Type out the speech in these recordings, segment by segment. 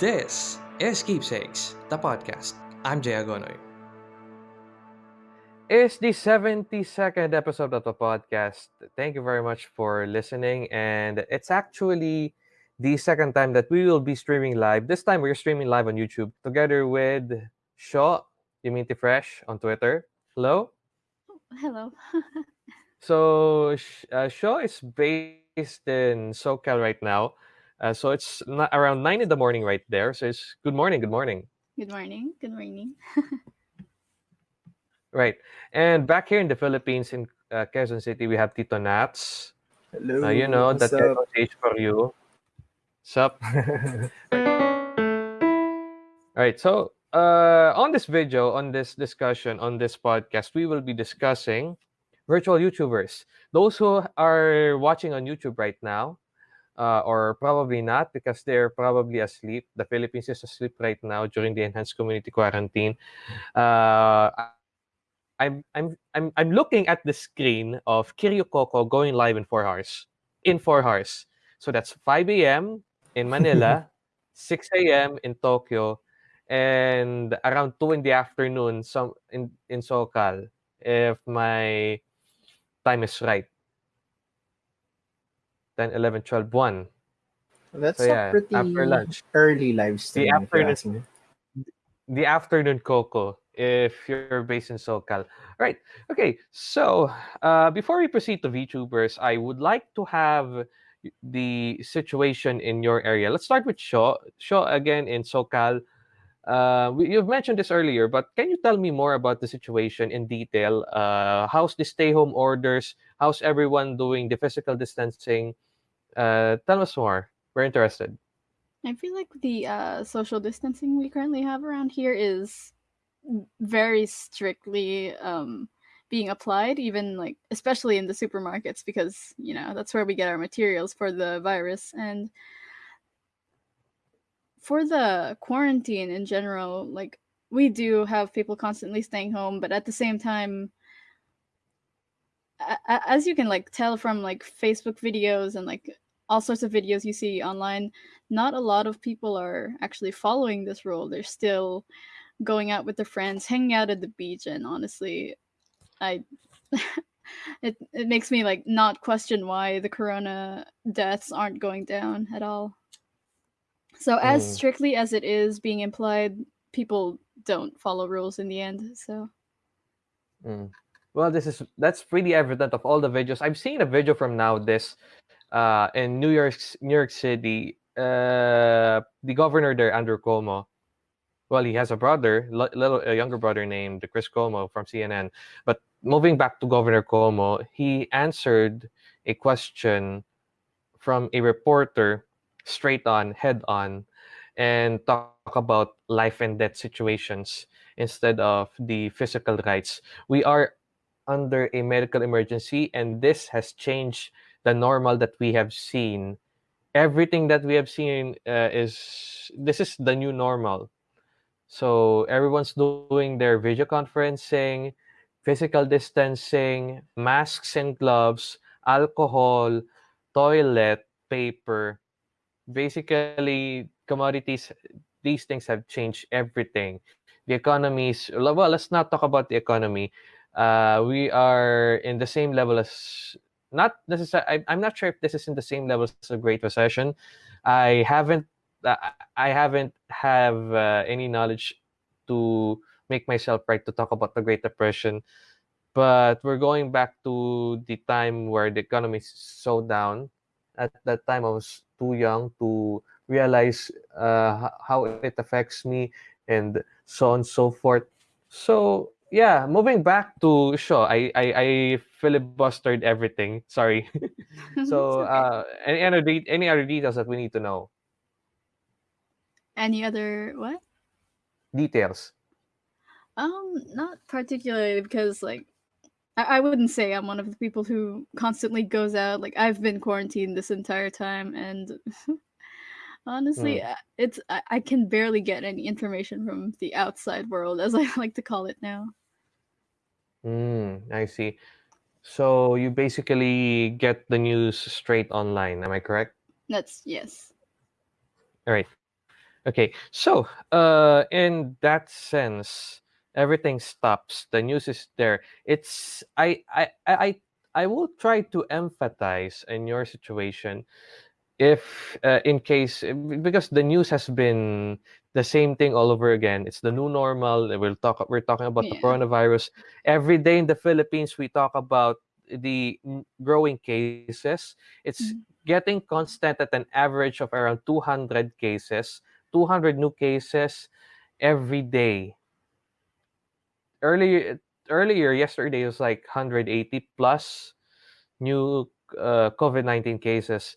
This is Keepsakes, the podcast. I'm Jay Agonoy. It's the 72nd episode of the podcast. Thank you very much for listening. And it's actually the second time that we will be streaming live. This time we're streaming live on YouTube together with Shaw, Diminti Fresh on Twitter. Hello. Hello. So Sh- uh, Shaw is based in SoCal right now. Uh, so it's not around nine in the morning right there. So it's good morning, good morning. Good morning. Good morning. Right. And back here in the Philippines, in uh, Quezon City, we have Tito Nats. Hello. Uh, you know, what's that up? Quezon stage for you. Sup? All right. So uh, on this video, on this discussion, on this podcast, we will be discussing virtual YouTubers. Those who are watching on YouTube right now, uh, or probably not because they're probably asleep. The Philippines is asleep right now during the enhanced community quarantine. Uh, I'm I'm I'm I'm looking at the screen of Kiryu Coco going live in four hours. In four hours. So that's 5 a.m. in Manila, 6 a.m. in Tokyo, and around 2 in the afternoon some in, in SoCal, if my time is right. 10, 11, 12, 1. That's So, yeah, a pretty after lunch. early live stream. you afternoon- the afternoon cocoa if you're based in SoCal. Right. Okay. So uh, before we proceed to VTubers, I would like to have the situation in your area. Let's start with Shaw. Shaw again in SoCal. Uh, we, you've mentioned this earlier, but can you tell me more about the situation in detail? Uh, how's the stay-home orders? How's everyone doing the physical distancing? Uh, tell us more. We're interested. I feel like the uh, social distancing we currently have around here is very strictly um, being applied, even like especially in the supermarkets because you know that's where we get our materials for the virus and for the quarantine in general. Like we do have people constantly staying home, but at the same time. As you can like tell from like Facebook videos and like all sorts of videos you see online, not a lot of people are actually following this rule. They're still going out with their friends, hanging out at the beach, and honestly, I it it makes me like not question why the corona deaths aren't going down at all. So as Mm. strictly as it is being implied, people don't follow rules in the end. So Mm. Well, this is that's pretty evident of all the videos. I've seen a video from now this uh in New York New York City. Uh the governor there, Andrew Cuomo. Well, he has a brother, little a younger brother named Chris Cuomo from CNN. But moving back to Governor Cuomo, he answered a question from a reporter straight on, head on, and talk about life and death situations instead of the physical rights. We are under a medical emergency, and this has changed the normal that we have seen. Everything that we have seen uh, is this is the new normal. So everyone's doing their video conferencing, physical distancing, masks and gloves, alcohol, toilet paper. Basically, commodities, these things have changed everything. The economy is, well, let's not talk about the economy. Uh, we are in the same level as, not necessarily, I'm not sure if this is in the same level as the Great Recession. I haven't, uh, I haven't have uh, any knowledge to make myself right to talk about the Great Depression. But we're going back to the time where the economy is so down. At that time, I was too young to realize uh, how it affects me and so on and so forth. So yeah, moving back to show, I I, I filibustered everything. Sorry. so okay. uh, any other any other details that we need to know? any other what? Details. Um, not particularly because like I, I wouldn't say I'm one of the people who constantly goes out. Like I've been quarantined this entire time, and honestly, uh, it's I, I can barely get any information from the outside world, as I like to call it now. Mm, I see. So you basically get the news straight online. Am I correct? That's yes. All right. Okay, so uh, in that sense, everything stops. The news is there. It's I I I I I will try to empathize in your situation if uh, in case eh, because the news has been the same thing all over again. It's the new normal. We'll talk. We're talking about the coronavirus every day in the Philippines. We talk about the growing cases. It's Mhm. getting constant at an average of around 200 cases, 200 new cases every day. Earlier, earlier yesterday was like 180 plus new uh, COVID 19 cases.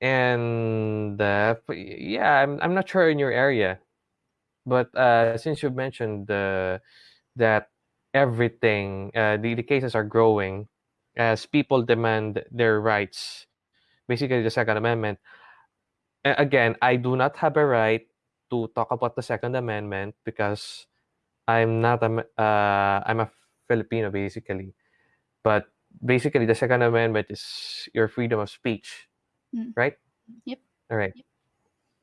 And uh, yeah, I'm, I'm not sure in your area, but uh, since you mentioned uh, that everything, uh, the, the cases are growing as people demand their rights, basically the Second Amendment. Again, I do not have a right to talk about the Second Amendment because I'm not a uh, I'm a Filipino basically. But basically, the Second Amendment is your freedom of speech, Mm. right? Yep. All right. Yep.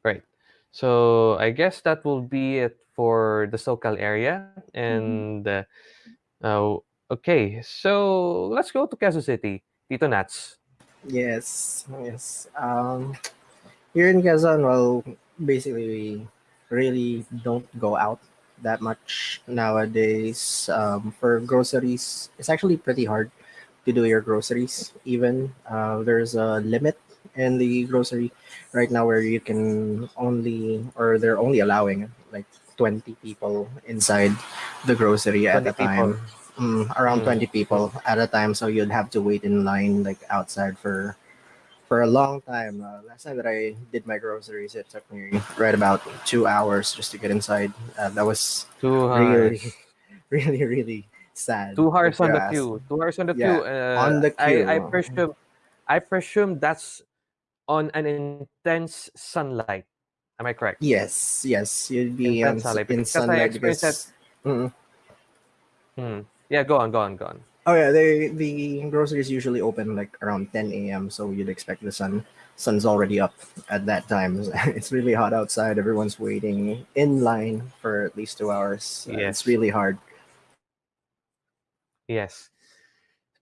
Right. So I guess that will be it for the SoCal area. And uh, uh, okay, so let's go to Quezon City. Tito Nats. Yes, yes. Um, here in Quezon, well, basically we really don't go out that much nowadays. Um, for groceries, it's actually pretty hard to do your groceries. Even uh, there's a limit in the grocery right now where you can only, or they're only allowing like 20 people inside the grocery at a time. Mm, around Mm. 20 people at a time, so you'd have to wait in line like outside for for a long time. Uh, last time that I did my groceries, it took me right about two hours just to get inside. Uh, that was Two really, hours. really, really sad. Two hours on the queue. Two hours on the Yeah, queue. Uh, on the I, I queue. presume I presume that's on an intense sunlight. Am I correct? Yes, yes, you'd be on, Intense sunlight. in Because sunlight experienced that. because. Mm. Hmm. Yeah, go on, go on, go on. Oh yeah, they the groceries usually open like around 10 a.m. So you'd expect the sun sun's already up at that time. It's really hot outside. Everyone's waiting in line for at least two hours. Uh, It's really hard. Yes.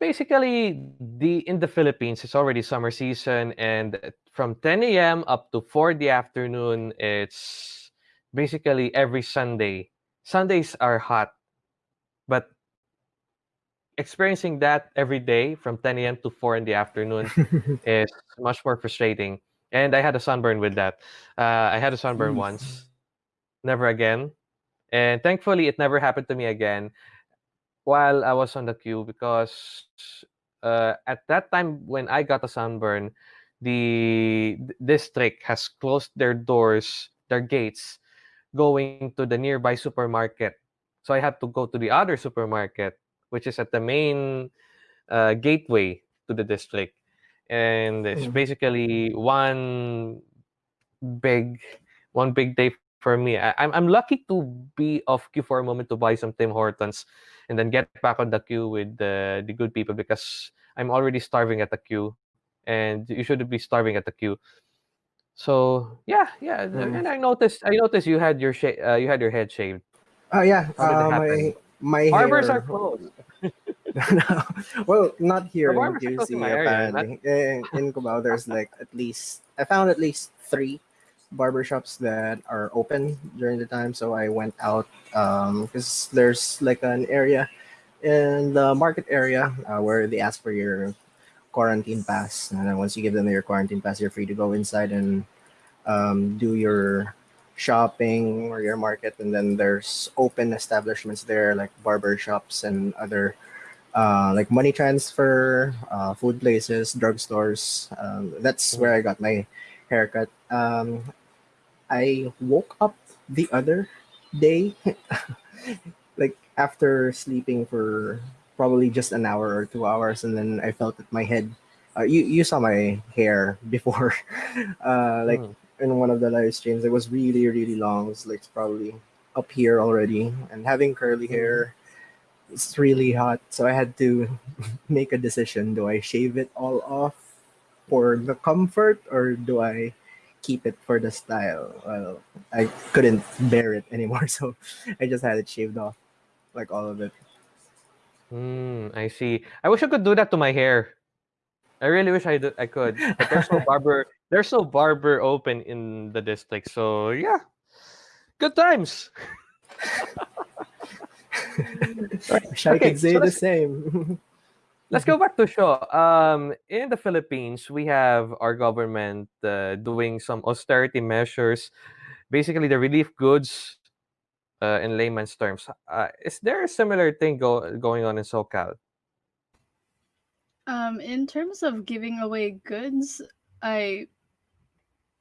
Basically, the in the Philippines, it's already summer season, and from 10 a.m. up to 4 in the afternoon, it's basically every Sunday. Sundays are hot, but experiencing that every day from 10 a.m. to 4 in the afternoon is much more frustrating. And I had a sunburn with that. Uh, I had a sunburn Oof. once, never again. And thankfully, it never happened to me again while I was on the queue because uh, at that time when I got a sunburn, the district has closed their doors, their gates, going to the nearby supermarket. So I had to go to the other supermarket, which is at the main uh, gateway to the district. And it's Mhm. basically one big one big day for me. I, I'm I'm lucky to be off queue for a moment to buy some Tim Hortons, and then get back on the queue with the the good people because I'm already starving at the queue, and you shouldn't be starving at the queue. So yeah, yeah, Mm. and I noticed I noticed you had your sha- uh, you had your head shaved. Oh yeah, How did that uh, my my Barbers hair. are closed. no, well, not here in barbers are QC my area. Not, apparently. In, in Cubao, there's like at least I found at least three barbershops that are open during the time. So I went out because there's like an area in the market area uh, where they ask for your quarantine pass, and then once you give them your quarantine pass, you're free to go inside and um, do your shopping or your market. And then there's open establishments there like barber shops and other uh, like money transfer uh, food places drugstores. Um, that's where i got my haircut. Um, i woke up the other day like after sleeping for probably just an hour or two hours and then i felt that my head uh, you, you saw my hair before uh, like Mm. in one of the live streams. It was really, really long. It's like probably up here already. And having curly hair, it's really hot. So I had to make a decision. Do I shave it all off for the comfort or do I keep it for the style. Well, I couldn't bear it anymore, so I just had it shaved off, like all of it. Mm, I see. I wish I could do that to my hair. I really wish I, do, I could. But there's no barber. There's no barber open in the district. So yeah, good times. I Okay, could say so the same. Let's go back to show. Um, in the Philippines, we have our government uh, doing some austerity measures, basically the relief goods. Uh, in layman's terms, uh, is there a similar thing go- going on in SoCal? Um, in terms of giving away goods, I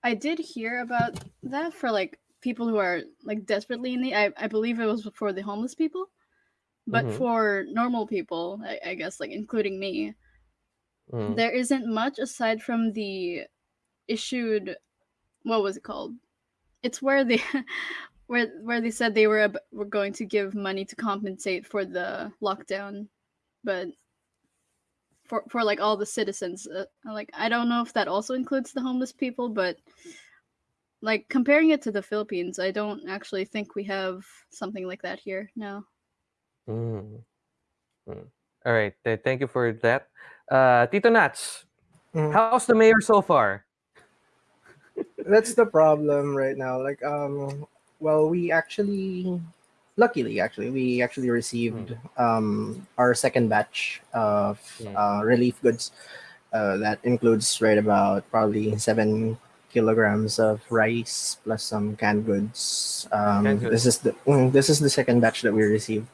I did hear about that for like people who are like desperately in need. I, I believe it was for the homeless people. But Mhm. for normal people, I, I guess like including me, Mm. there isn't much aside from the issued what was it called? It's where they where where they said they were ab- were going to give money to compensate for the lockdown, but for for like all the citizens, uh, like I don't know if that also includes the homeless people, but like comparing it to the Philippines, I don't actually think we have something like that here now. Mm. Mm. All right. th- Thank you for that. Uh, Tito Nats, Mm. how's the mayor so far? That's the problem right now. Like, um, well, we actually, luckily, actually, we actually received um our second batch of Mm. uh, relief goods. Uh, that includes right about probably seven kilograms of rice plus some canned goods. Um, Canned goods. this is the mm, this is the second batch that we received.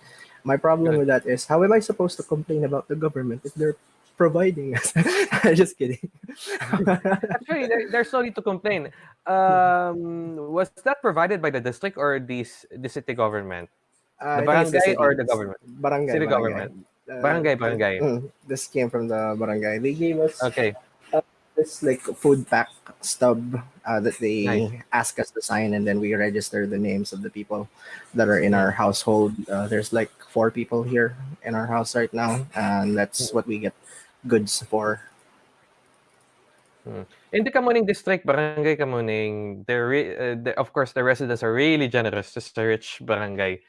My problem with that is how am I supposed to complain about the government if they're providing us? Just kidding. Actually, there, there's no need to complain. Um, was that provided by the district or the, the city government? Uh, The I think it's barangay or the government? Barangay. City barangay. government. Uh, Barangay, barangay. mm, this came from the barangay. They gave us Okay. this like food pack stub uh, that they Nice. ask us to sign, and then we register the names of the people that are in our household. Uh, there's like four people here in our house right now, and that's what we get goods for. In the Kamuning district, Barangay Kamuning, uh, the, of course the residents are really generous. It's a rich barangay.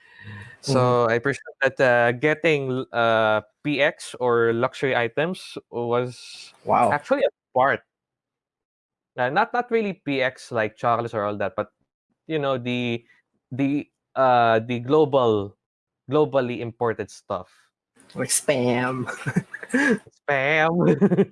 So I appreciate that uh, getting uh, PX or luxury items was Wow. actually a part. Uh, not not really PX like Charles or all that, but you know the the uh the global globally imported stuff. Like spam. Spam.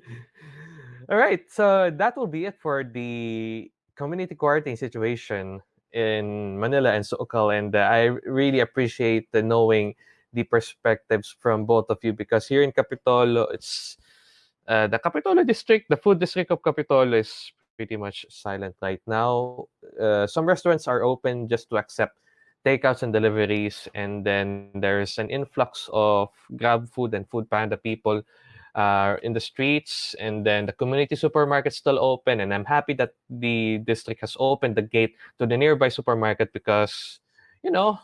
all right, so that will be it for the community quarantine situation in Manila and SoCal, and uh, I really appreciate the knowing the perspectives from both of you because here in Kapitolyo, it's uh, the Kapitolyo district, the food district of Kapitolyo is pretty much silent right now. Uh, some restaurants are open just to accept takeouts and deliveries, and then there's an influx of Grab Food and Food Panda people uh, in the streets, and then the community supermarket's still open. And I'm happy that the district has opened the gate to the nearby supermarket because, you know,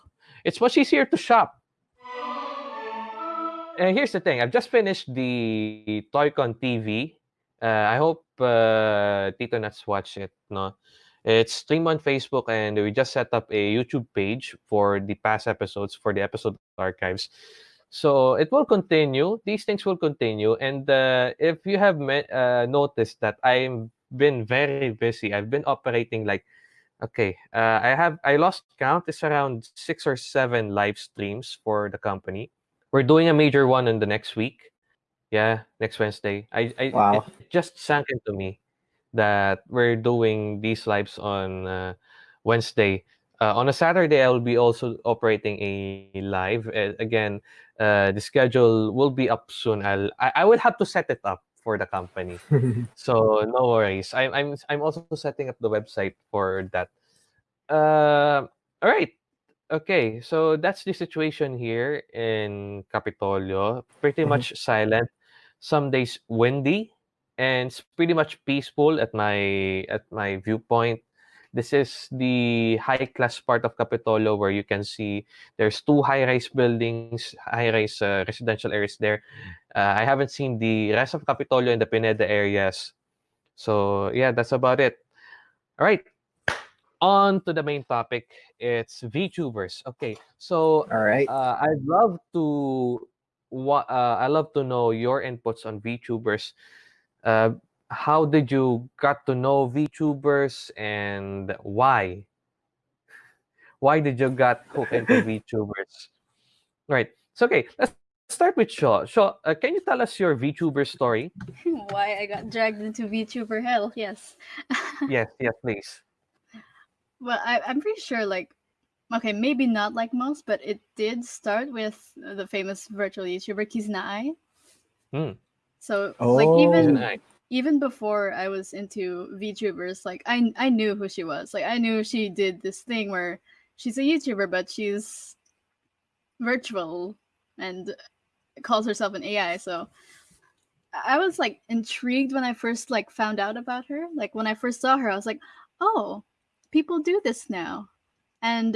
it's much easier to shop. And here's the thing: I've just finished the Toycon TV. Uh, I hope uh, Tito Nuts watch it. No, it's streamed on Facebook, and we just set up a YouTube page for the past episodes for the episode archives. So it will continue. These things will continue, and uh, if you have me- uh, noticed that I've been very busy, I've been operating like okay. Uh, I have I lost count. It's around six or seven live streams for the company. We're doing a major one in the next week. Yeah, next Wednesday. I, I Wow. it just sank into me that we're doing these lives on uh, Wednesday. Uh, on a Saturday, I will be also operating a live. Uh, again, uh, the schedule will be up soon. I'll I, I will have to set it up for the company. So no worries. I'm I'm I'm also setting up the website for that. Uh, all right. Okay, so that's the situation here in Kapitolyo. Pretty Mhm. much silent. Some days windy, and it's pretty much peaceful at my at my viewpoint. This is the high class part of Kapitolyo where you can see there's two high rise buildings, high rise uh, residential areas there. Uh, I haven't seen the rest of Kapitolyo in the Pineda areas. So yeah, that's about it. All right. On to the main topic. It's VTubers. Okay. So All right. uh, I'd love to what uh, I love to know your inputs on VTubers. Uh, how did you got to know VTubers and why? Why did you got hooked into VTubers? Right. So okay, let's start with Shaw. Shaw, uh, can you tell us your VTuber story? Why I got dragged into VTuber hell? Yes. yes, yes, please. Well, I, I'm pretty sure, like, okay, maybe not like most, but it did start with the famous virtual YouTuber Kizuna Hmm. So, like, even Kizuna even before I was into VTubers, like, I I knew who she was. Like, I knew she did this thing where she's a YouTuber, but she's virtual and calls herself an AI. So, I I was like intrigued when I first like found out about her. Like when I first saw her, I was like, "Oh, people do this now." And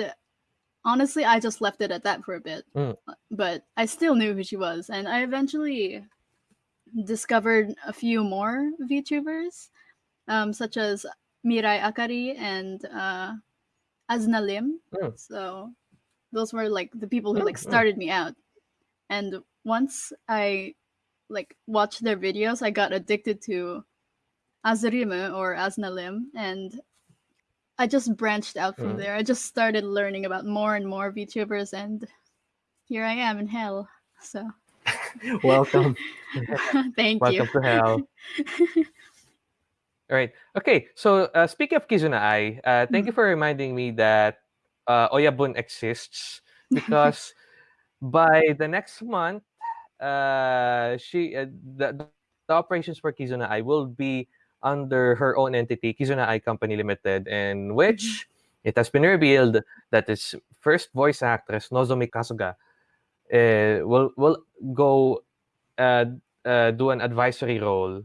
honestly, I just left it at that for a bit. Mm. But I still knew who she was, and I eventually discovered a few more VTubers, um, such as Mirai Akari and uh, Azna Lim. Mm. So those were like the people who Mm, like mm. started me out. And once I like watched their videos, I got addicted to Azurime or Aznalim, and I just branched out from Mm. there. I just started learning about more and more VTubers, and here I am in hell. So Welcome. thank Welcome you. Welcome to hell. All right. Okay. So uh, speaking of Kizuna Ai, uh, thank you for reminding me that uh, Oyabun exists because by the next month, uh, she uh, the, the operations for Kizuna Ai will be under her own entity, Kizuna Ai Company Limited, in which it has been revealed that its first voice actress Nozomi Kasuga uh, will will go uh, uh, do an advisory role.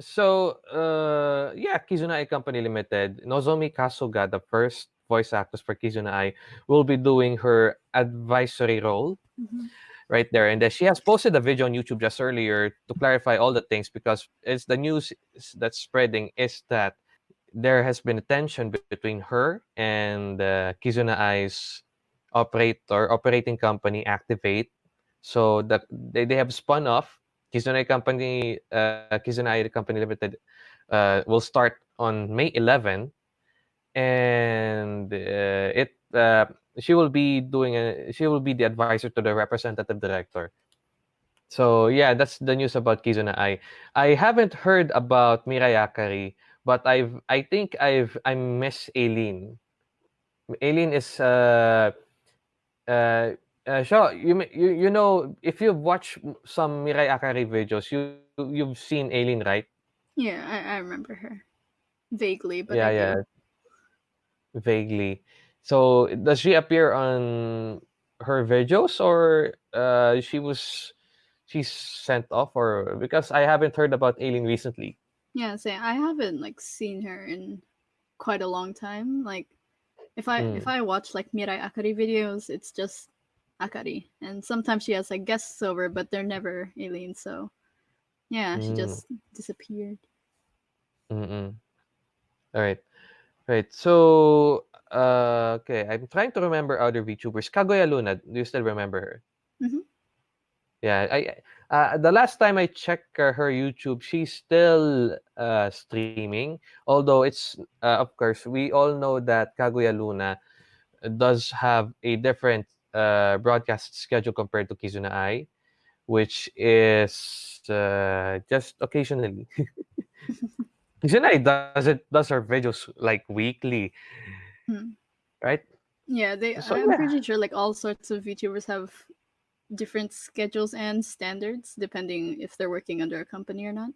So, uh, yeah, Kizuna Ai Company Limited, Nozomi Kasuga, the first voice actress for Kizuna Ai, will be doing her advisory role. Mhm. Right there. And she has posted a video on YouTube just earlier to clarify all the things because it's the news that's spreading is that there has been a tension between her and uh, Kizuna Ai's operator, operating company, Activ8. So the, they, they have spun off. Kizuna Company, uh, Kizuna Ai Company Limited uh, will start on May 11 and uh, it uh, she will be doing a, she will be the advisor to the representative director. So yeah that's the news about kizuna ai i. Haven't heard about mirai akari but i've i think i've i miss aileen. Aileen is uh uh uh, Shaw, you, you you know if you've watched some Mirai Akari videos, you you've seen Aileen, right? Yeah, I, I remember her vaguely, but yeah, yeah, vaguely. So does she appear on her videos or uh she was she's sent off or because I haven't heard about Aileen recently. Yeah, say I haven't like seen her in quite a long time. Like if I if Mm. I watch like Mirai Akari videos, it's just Akari. And sometimes she has like guests over, but they're never Aileen, so yeah, she Mm. just disappeared. Mm-mm. All right. Right. So uh okay, I'm trying to remember other VTubers. Kaguya Luna, do you still remember her? Mhm. Yeah, I uh, the last time I checked uh, her YouTube, she's still uh, streaming. Although it's uh, of course we all know that Kaguya Luna does have a different uh, broadcast schedule compared to Kizuna Ai, which is uh, just occasionally. Kizuna Ai does it does her videos like weekly, Hmm. right? Yeah, they So, I'm yeah. pretty sure like all sorts of VTubers have different schedules and standards depending if they're working under a company or not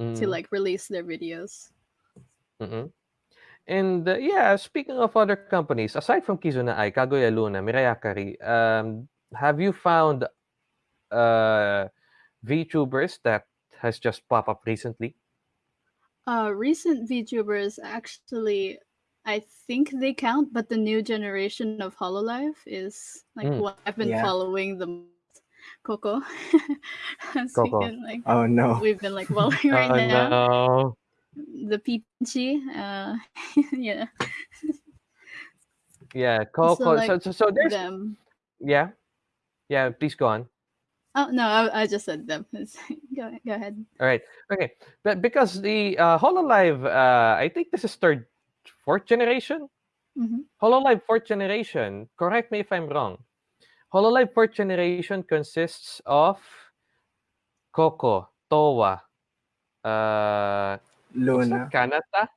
to Mm. like release their videos. Mm-mm. And uh, yeah, speaking of other companies, aside from Kizuna Ai, Kaguya Luna, Mirai Akari, um, have you found uh, VTubers that has just popped up recently? Uh, recent VTubers actually, I think they count, but the new generation of Hololive is like Mm. what I've been Yeah. following the most. Coco. Coco. can, like Oh no. we've been like following right oh now. no! the peachy. Uh, yeah. Yeah, Also, Coco. like, so, so so there's them. yeah, yeah. Please go on. Oh no, I, I just said them. Go go ahead. All right. Okay. But because the uh, Hololive, uh, I think this is third, fourth generation. hmm Hololive fourth generation. Correct me if I'm wrong. Hololive fourth generation consists of Coco, Towa, uh, what's Luna. that? Kanata,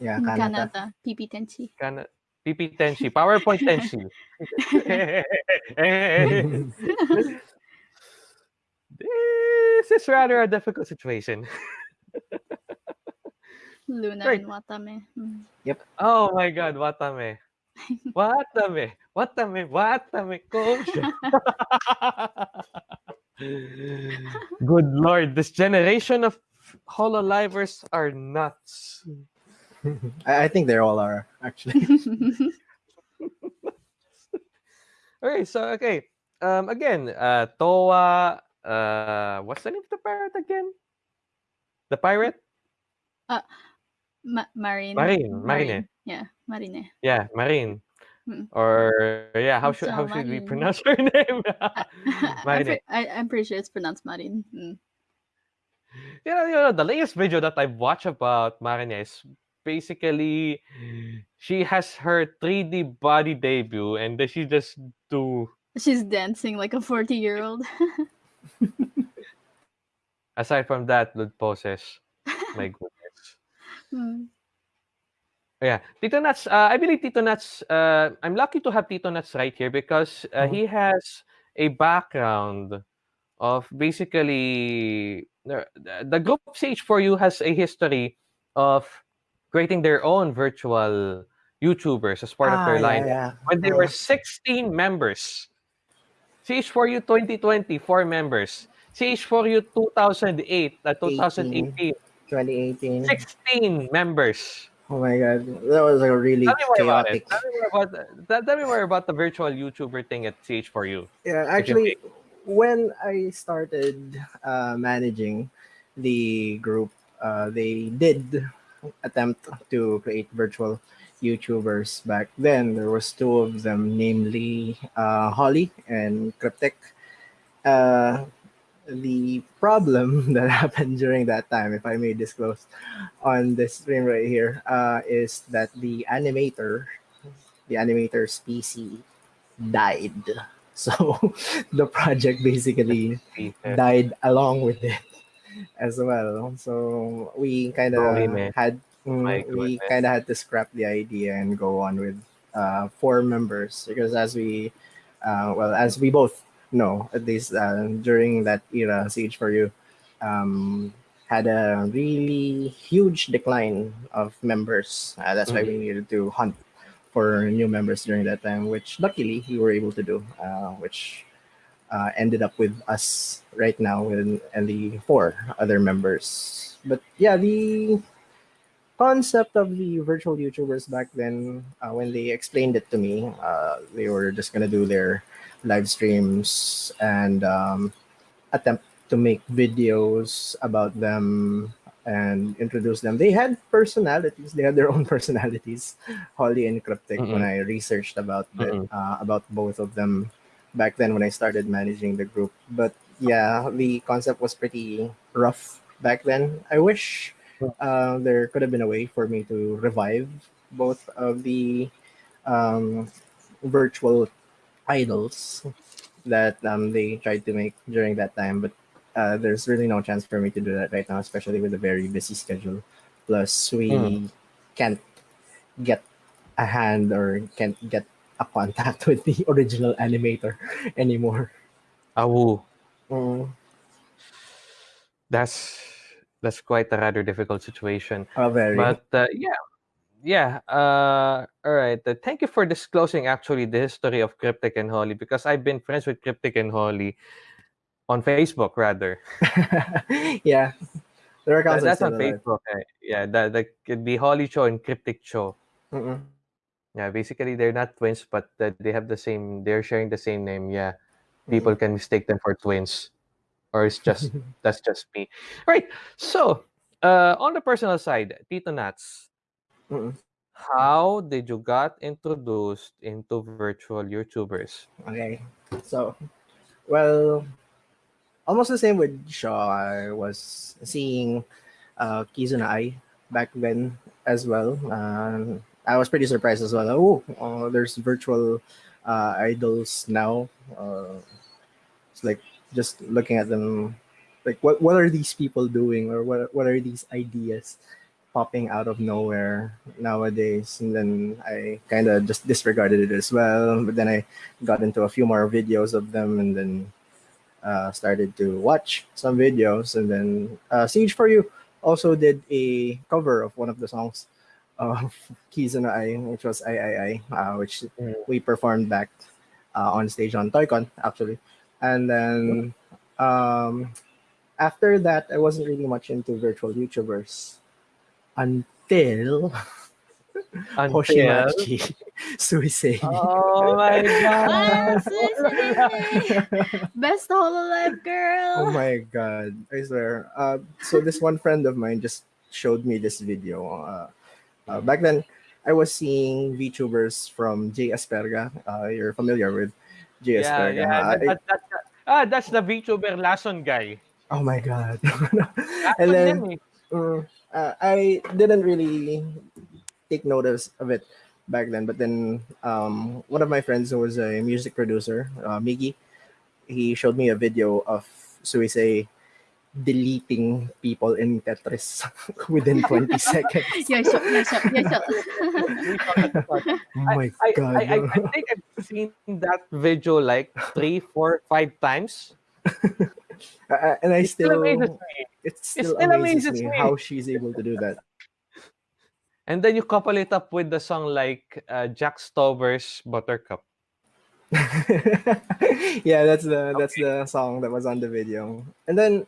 Yeah, Kanata. Kanata, PP Tenshi. Kana, PP Tenshi, PowerPoint Tenshi. this is rather a difficult situation. Luna Right. and Watame. Mm. Oh my God, Watame. Watame, Watame, Watame, coach. Good Lord, this generation of Hololivers are nuts. I, I think they all are actually. Okay, so okay. Um again, uh Towa, uh what's the name of the pirate again? The pirate? Ma- Marine. Marine, Marine. Yeah, Marine. Yeah, Marine. Hmm. Or yeah, how should So how should we pronounce her name? I'm, Marine. I, I'm pretty sure it's pronounced Marine. Mm. you know, you know, the latest video that I've watched about Marine is basically she has her 3D body debut and then she just do She's dancing like a 40 year old. aside from that the poses. My goodness. Mm. Yeah, Tito Nuts. Uh, I believe Tito Nuts. Uh, I'm lucky to have Tito Nuts right here because uh, Mhm. he has a background of basically the, group CH4U has a history of creating their own virtual YouTubers as part of Ah, their yeah, line. yeah. When they were Uh, 16 members, CH4U 2020 four members, CH4U 2008, uh, 2018 2018. 16 members. Oh my god, that was a really Tell me more about chaotic. Tell me about the, tell me more about the virtual YouTuber thing at CH4U. Yeah, actually, when I started uh, managing the group, uh, they did attempt to create virtual YouTubers back then. There was two of them, namely uh, Holly and Cryptic. Uh, the problem that happened during that time, if I may disclose on this stream right here, uh, is that the animator, the animator's PC died. So the project basically died along with it as well. So we kind of had mm, we kind of had to scrap the idea and go on with uh, four members because as we uh, well as we both know at least uh, during that era CH4U um, had a really huge decline of members. Uh, that's why we needed to hunt for new members during that time, which luckily we were able to do, uh, which uh, ended up with us right now and, and the four other members. But yeah, the concept of the virtual YouTubers back then, uh, when they explained it to me, uh, they were just gonna do their live streams and um, attempt to make videos about them and introduce them. They had personalities. They had their own personalities. Holly and Cryptic. When I researched about the, Mm-mm. uh, about both of them back then when I started managing the group. But yeah, the concept was pretty rough back then. I wish uh, there could have been a way for me to revive both of the um, virtual idols that um, they tried to make during that time. But uh, there's really no chance for me to do that right now, especially with a very busy schedule. Plus, we Hmm. can't get a hand or can't get a contact with the original animator anymore. Awu. Mm, That's that's quite a rather difficult situation. oh, very. But uh, yeah, yeah. Uh, all right. Uh, thank you for disclosing actually the history of Cryptic and Holly because I've been friends with Cryptic and Holly on Facebook rather. yeah, there are That- accounts that's on. Facebook. eh. Yeah, the, the the Holly show and Cryptic show. Mm-mm. Yeah, basically they're not twins, but uh, they have the same. They're sharing the same name. Yeah, people can mistake them for twins, or it's just that's just me. Right. So, uh, on the personal side, Tito Nats, Mm-mm. how did you got introduced into virtual YouTubers? Okay. So, well, almost the same with Shaw. I was seeing uh, Kizuna Ai back then as well. Um, I was pretty surprised as well. Oh, uh, there's virtual uh, idols now. Uh, it's like just looking at them, like what what are these people doing, or what what are these ideas popping out of nowhere nowadays? And then I kind of just disregarded it as well. But then I got into a few more videos of them, and then uh, started to watch some videos, and then uh, CH4U also did a cover of one of the songs of Kizuna Ai, which was I I I, uh, which Mm. we performed back uh, on stage on Toycon actually, and then um, after that I wasn't really much into virtual YouTubers until Until... Hoshimachi Suisei. Oh my god! Suisei! Best Hololive girl. Oh my god, I swear. Uh, so this one friend of mine just showed me this video. Uh, uh, back then, I was seeing VTubers from Jay Asperga. Uh, you're familiar with Jay yeah, Asperga. yeah. Uh, That, that, that, ah, that's the VTuber Lason guy. oh my god. And then yan eh. mm, uh, I didn't really take notice of it back then. But then um, one of my friends who was a music producer, uh, Miggy, he showed me a video of Suisei deleting people in Tetris within 20 seconds. Yes, sir, yes, sir, yes, sir. We thought that- Oh my I, god. I, I, I think I've seen that video like three, four, five times. And I It still still, amazes me. it still, still amazes, amazes me, me. how she's able to do that. And then you couple it up with the song like uh, Jack Stauber's Buttercup. yeah, that's the that's the song that was on the video. And then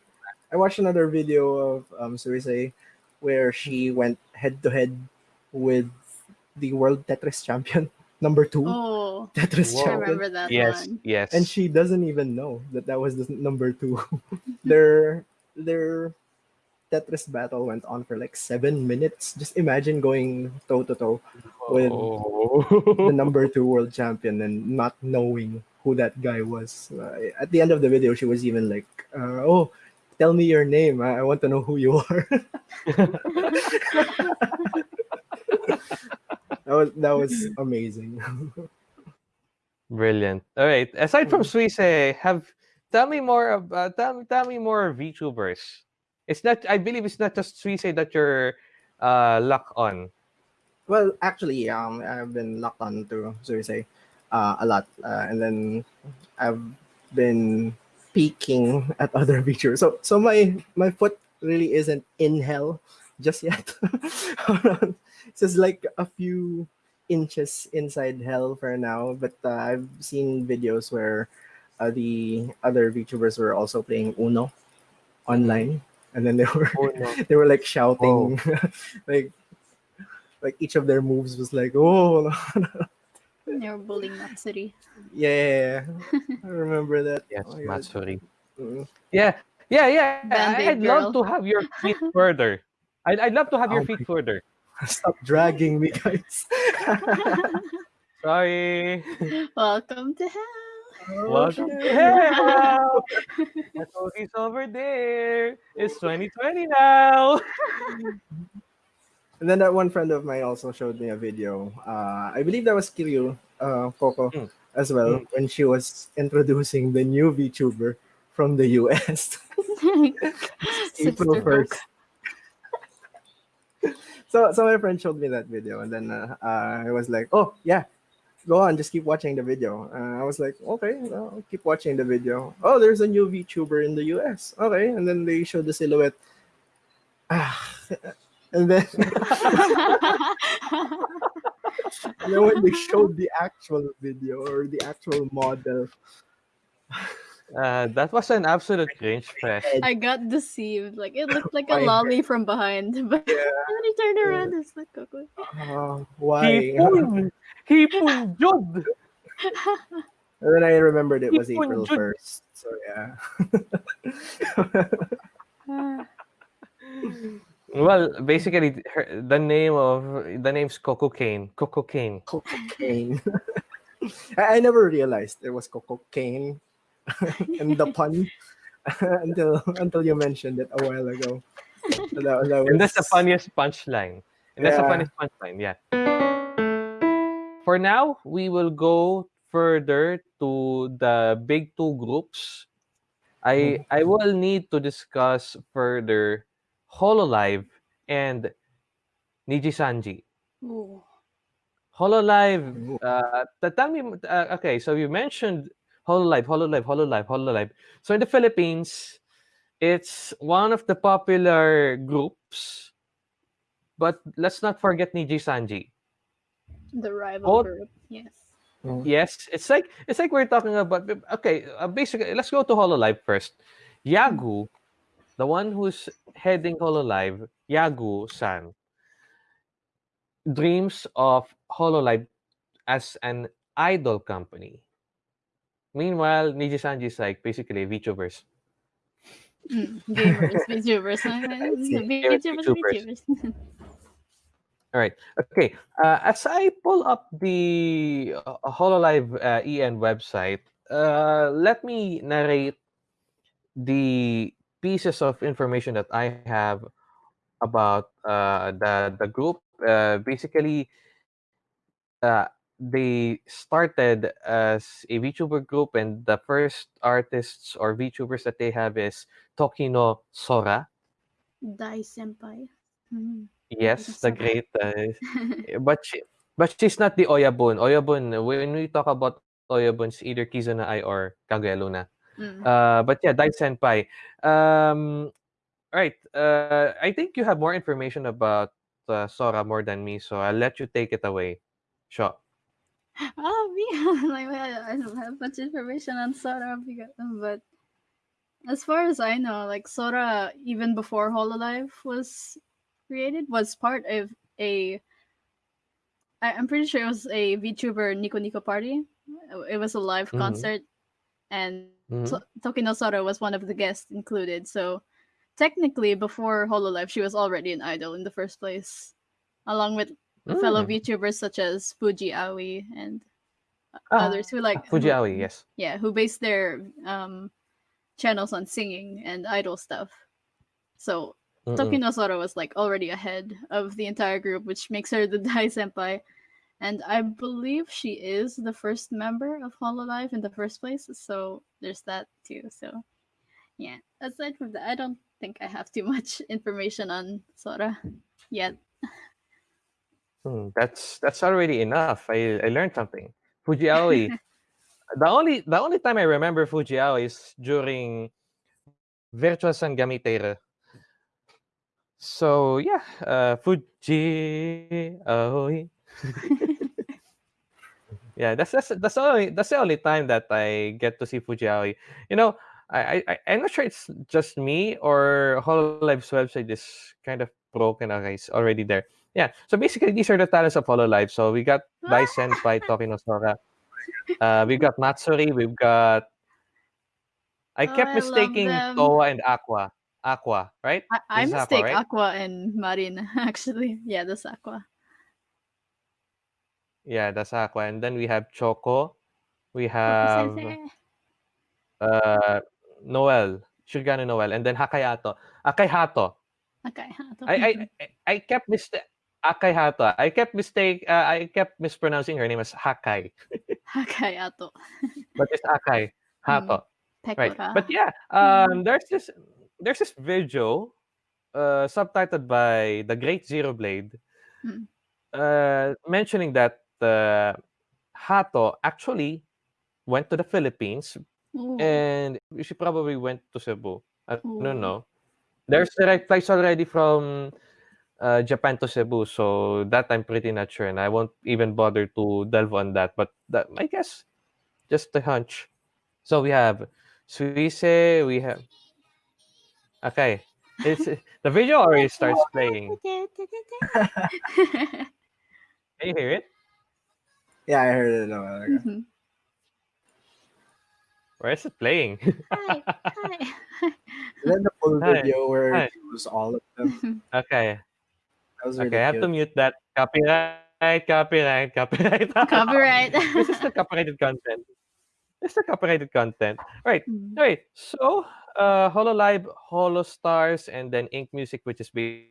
I watched another video of um Suisei where she went head to head with the world Tetris champion number two Oh, Tetris Whoa. I champion, remember that Yes, one. yes. and she doesn't even know that that was the number two. their their Tetris battle went on for like seven minutes. Just imagine going toe to toe with Oh. the number two world champion and not knowing who that guy was. Uh, at the end of the video, she was even like, uh, "Oh, tell me your name. I, I want to know who you are." that was that was amazing. Brilliant. All right. Aside from Suisei, have tell me more about tell me tell me more VTubers. It's not I believe it's not just Suisei that you're uh locked on. well, actually, um, I've been locked on to Suicide uh, a lot, uh, and then I've been peeking at other features. So so my my foot really isn't in hell just yet. It's just like a few inches inside hell for now. But uh, I've seen videos where uh, the other VTubers were also playing Uno online, and then they were Oh, no. they were like shouting, like like each of their moves was like, oh They were bullying that city. yeah, I remember that. Yes, Oh my Matsuri. Mm. Yeah, yeah, yeah. Band-Aid I'd love to have your feet further. I'd, I'd love to have your Oh my feet further. Stop dragging me, guys. Sorry. Welcome to hell. Welcome to hell. That's all he's over there. It's 2020 now. And then that one friend of mine also showed me a video. Uh, I believe that was Kiryu uh, Coco Mm. as well when she was introducing the new VTuber from the US. April first. Coke. So, so my friend showed me that video, and then uh, uh, I was like, "Oh yeah, go on, just keep watching the video." Uh, I was like, "Okay, well, keep watching the video." Oh, there's a new VTuber in the US. Okay, and then they showed the silhouette. Ah, and then and then when they showed the actual video or the actual model, Uh, that was an absolute cringe fest. I got deceived. Like it looked like a lolly from behind, but when he turned around, it's like Coco. uh, why? Hipon! Hipon Jod! And then I remembered it was April first. So yeah. Ah, Well, basically, her, the name of the name's Coco Cane. Coco Cane. Cocaine. I, I never realized it was Coco cocaine and the pun until until you mentioned it a while ago. That, that And that's the funniest punchline. And that's the funniest punchline, yeah. For now, we will go further to the big two groups. I I will need to discuss further Hololive and Niji Sanji. Ooh. Hololive, Ooh. uh, t- tell me, uh, okay, so you mentioned Hololive, Hololive, Hololive, Hololive. So in the Philippines, it's one of the popular groups, but let's not forget Niji Sanji. The rival Both- group. Yes. Mm. Yes, it's like it's like we're talking about. Okay, uh, basically, let's go to Hololive first. Yagu, the one who's heading Hololive, Yagu-san, dreams of Hololive as an idol company. Meanwhile, Niji Sanji is like basically a VTubers. Mm, gamers, VTubers. VTubers, VTubers. VTubers. All right. Okay. Uh, as I pull up the uh, Hololive uh, EN website, uh, let me narrate the pieces of information that I have about uh, the the group. Uh, basically, uh, they started as a VTuber group, and the first artists or VTubers that they have is Tokino Sora. Dai Senpai. Mm. Yes, the great. Uh, but she, but she's not the Oyabun. Oyabun, when we talk about Oyabun, it's either Kizuna Ai or Kaguya Luna. Mm. Uh, but yeah, Dai Senpai. Um, right. Uh, I think you have more information about uh, Sora more than me, so I'll let you take it away. Sure. Oh, me. like, I I don't have much information on Sora, because, but as far as I know, like Sora, even before Hololive was created, was part of a. I, I'm pretty sure it was a VTuber Nico Nico party. It was a live Mhm. concert, and Mhm. To- Tokino Sora was one of the guests included. So technically, before Hololive, she was already an idol in the first place, along with fellow Mm. VTubers such as Fuji Aoi and Ah, others who like Fuji who- Aoi, yes. yeah, who base their um channels on singing and idol stuff. So Mm-mm. Tokino Sora was like already ahead of the entire group, which makes her the Dai Senpai. And I believe she is the first member of Hololive in the first place. So there's that too. So yeah. Aside from that, I don't think I have too much information on Sora yet. Hmm, that's that's already enough. I, I learned something. Fuji Aoi. the only the only time I remember Fuji Aoi is during Virtual San Gamiteira. So yeah, uh, Fuji Aoi. yeah, that's that's that's the only that's the only time that I get to see Fuji Aoi. You know, I, I I'm not sure it's just me or Hololive's website is kind of broken. Okay, it's already there. Yeah. So basically, these are the talents of Hololive. So we got Dai by Tokino Sora. Uh, we've got Matsuri. We've got. I Oh, kept I mistaking. Towa and Aqua. Aqua, right? I, I is Aqua, mistake right? Aqua and Marin actually. Yeah, that's Aqua. Yeah, that's Aqua. And then we have Choco. We have uh Noel, Shirogane Noel, and then Hakayato. Akayato. Okay. I I I- I kept mistake Akayato. I kept mistake. Uh, I kept mispronouncing her name as Hakai, Hakayato. but it's Akai Hato. Right. But yeah, um, there's this there's this video, uh, subtitled by the Great Zero Blade, Hmm. uh, mentioning that uh, Hato actually went to the Philippines Ooh. and she probably went to Cebu. I Ooh. don't know. There's direct flights already from uh, Japan to Cebu, so that I'm pretty not sure, and I won't even bother to delve on that. But that, I guess, just a hunch. So we have Suisei, we have. Okay, it's the video already starts playing. Can you hear it? Yeah, I heard it a while ago. Mhm. Where is it playing? Hi, hi. And then the full Hi. video where Hi. it shows all of them. Okay. That was really Okay, I have to mute that. Copyright, copyright, copyright. Copyright. this is the copyrighted content. This is the copyrighted content. Right. Mm. Right. So, uh, HoloLive, HoloStars, and then Ink Music, which is ba-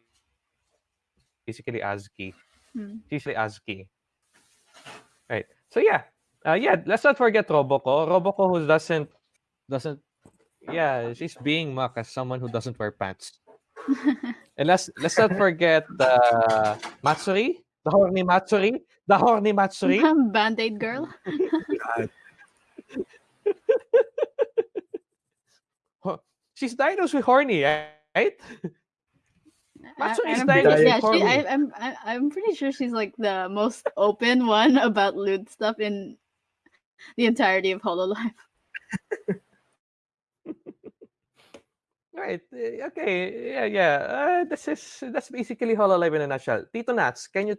basically ASCII. Hmm. Basically ASCII. Right. So yeah. Uh, yeah. Let's not forget Roboco. Roboco who doesn't doesn't. Yeah, she's being mocked as someone who doesn't wear pants. And let's let's not forget uh, Matsuri, the horny Matsuri, the horny Matsuri. Band-Aid girl. She's diagnosed with horny, right? I- Matsuri I'm dying pretty, with yeah, she, horny. I, I'm I'm pretty sure she's like the most open one about lewd stuff in the entirety of Hololive. Right. eh, Okay. Yeah. Yeah. Uh, this is that's basically Hololive in a nutshell. Tito Nats, can you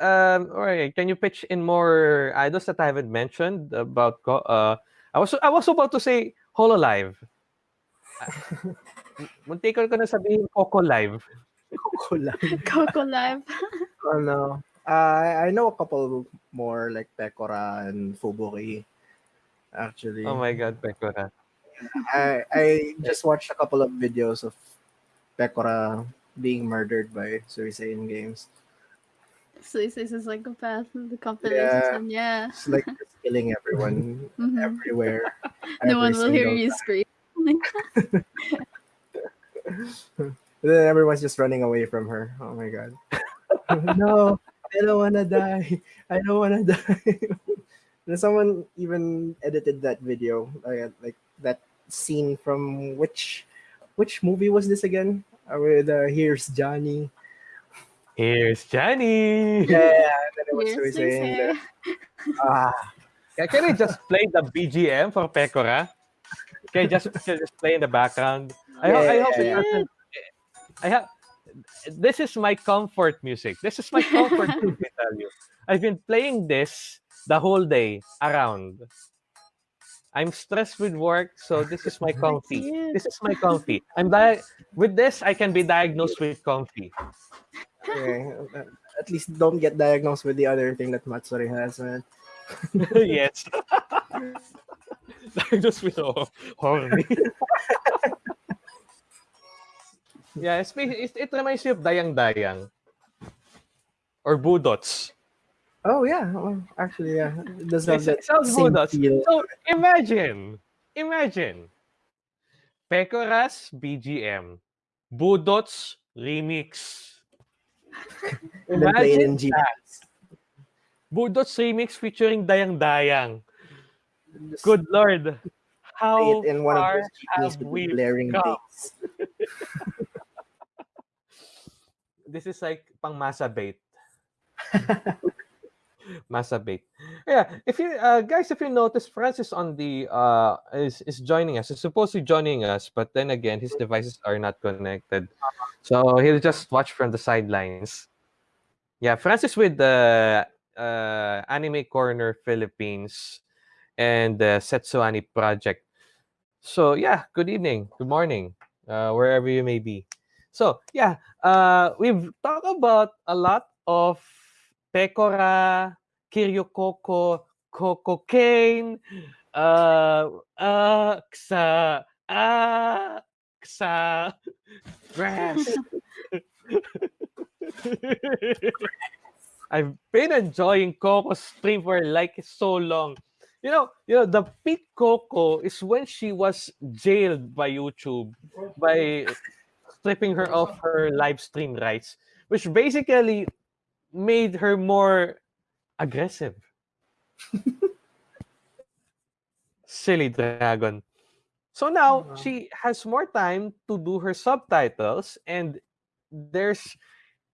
um all right, can you pitch in more idols that I haven't mentioned about co- uh I was I was about to say Hololive. Muntikon ko na sabihin Coco Live. Coco lang. Coco Live. Oh no. I I know a couple more like Pekora and Fubuki. Actually, Oh my god, Pekora. I I just watched a couple of videos of Pekora being murdered by Suicide Games. So he says it's psychopath. The compilations Yeah. and yeah. It's like just killing everyone Mhm. everywhere. No one will hear single you time. scream. And then everyone's just running away from her. Oh my god. no, I don't wanna die. I don't wanna die. and someone even edited that video, like, like that scene from which which movie was this again? Uh, with uh, here's Johnny. Here's Johnny. Yeah, and then it was saying ah, Yeah, Can I just play the BGM for Pekora? Can I just, just play in the background? I, ho- I Yeah, hope it yeah. I have. This is my comfort music. This is my comfort music. I tell you, I've been playing this the whole day around. I'm stressed with work, so this is my comfy. This is my comfy. I'm di- with this. I can be diagnosed with comfy. okay. uh, At least don't get diagnosed with the other thing that Matsuri has, man. yes. diagnosed with ho- horny. yeah, it, it reminds me of Dayang Dayang. Or Budots. Oh yeah, well, actually yeah, it does have that sounds same feel. So imagine, imagine, Pecoras BGM, Budots remix. And then play it Imagine in that. Budots remix featuring Dayang Dayang. Good lord, how in one of far those have we blaring come? This is like pang masa bait. masa bait. Yeah, if you uh, guys, if you notice, Francis on the uh is is joining us. He's supposed to be joining us, but then again, his devices are not connected, so he'll just watch from the sidelines. Yeah, Francis with the uh, Anime Corner Philippines and the Setsuani Project. So yeah, good evening, good morning, uh, wherever you may be. So yeah, uh, we've talked about a lot of Pekora, Kiryu Coco, Cocaine, uh, uh, Ksa, ah, Ksa, Grass. I've been enjoying Coco's stream for like so long. You know, you know, the peak Coco is when she was jailed by YouTube by stripping her of her live stream rights, which basically made her more aggressive. Silly dragon. So now Uh-huh. she has more time to do her subtitles, and there's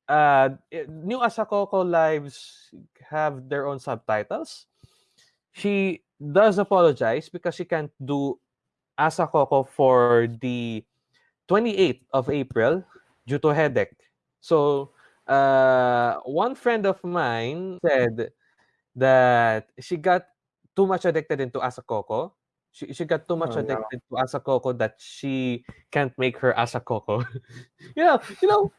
uh new Asacoco lives have their own subtitles. She does apologize because she can't do Asacoco for the 28th of April due to headache. So, uh, one friend of mine said that she got too much addicted into Asacoco She she got too much Oh, no. addicted to Asacoco that she can't make her Asacoco. you know, you know,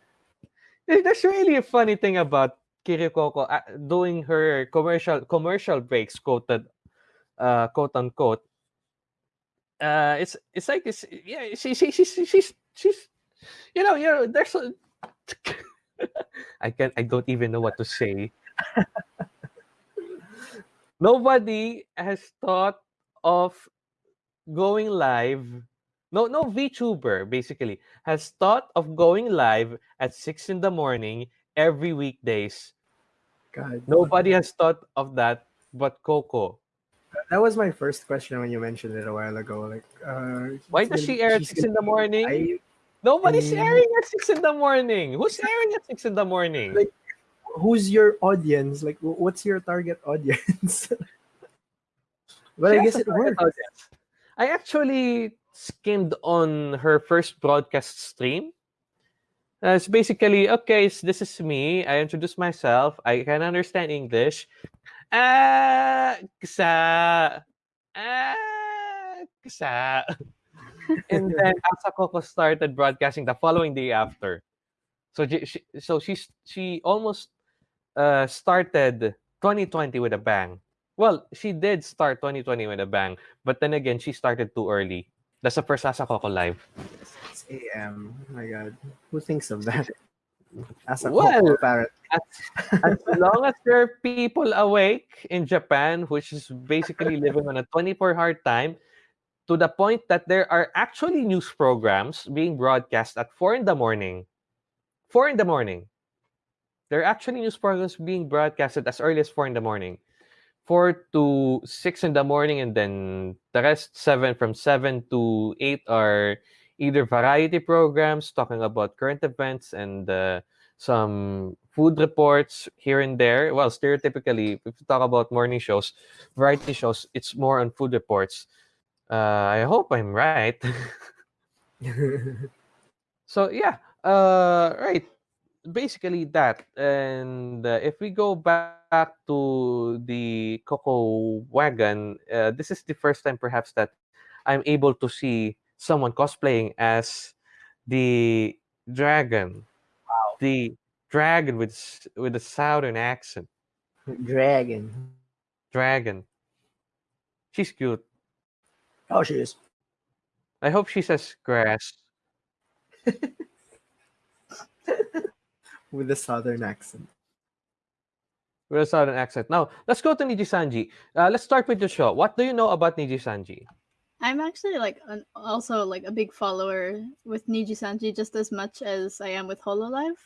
eh, that's really a funny thing about Kiryu Coco uh, doing her commercial commercial breaks, quoted, uh, quote unquote. Uh, it's it's like this. Yeah, she she she she- she's she's you know you know there's a. I can't. I don't even know what to say. Nobody has thought of going live. No, no VTuber basically has thought of going live at six in the morning every weekdays. God. Nobody has thought of that but Coco. That was my first question when you mentioned it a while ago. Like, uh, Why does she air at six in the morning? I- Nobody's airing at six in the morning. Who's airing at six in the morning? Like- who's your audience? Like, what's your target audience? but She I guess it target audience. I actually skimmed on her first broadcast stream. Uh, it's basically okay. s- This is me. I introduce myself. I can understand English. Ah, ksa, ah, ksa. and then Asacoco started broadcasting the following day after. So she, she so she's she almost uh started 2020 with a bang. Well, she did start 2020 with a bang, but then again, she started too early. That's the first Asacoco live. 6 a.m. Oh my God, who thinks of that? As a Well, parrot. as long as there are people awake in Japan, which is basically living on a 24 hour time, to the point that there are actually news programs being broadcast at 4 in the morning. 4 in the morning. There are actually news programs being broadcasted as early as 4 in the morning. 4 to 6 in the morning, and then the rest, 7 from 7 to 8 are either variety programs talking about current events and uh, some food reports here and there. Well, stereotypically, if you talk about morning shows, variety shows, it's more on food reports. Uh, I hope I'm right. so yeah, uh, right. Basically that, and uh, if we go back to the Coco wagon, uh, this is the first time perhaps that I'm able to see someone cosplaying as the dragon. Wow. The dragon with with a southern accent. Dragon. Dragon. She's cute. Oh, she is. I hope she says grass. With a southern accent. With a southern accent. Now, let's go to Niji Sanji. Uh, let's start with the show. What do you know about Niji Sanji? I'm actually like an, also like a big follower with Niji Sanji just as much as I am with Hololive.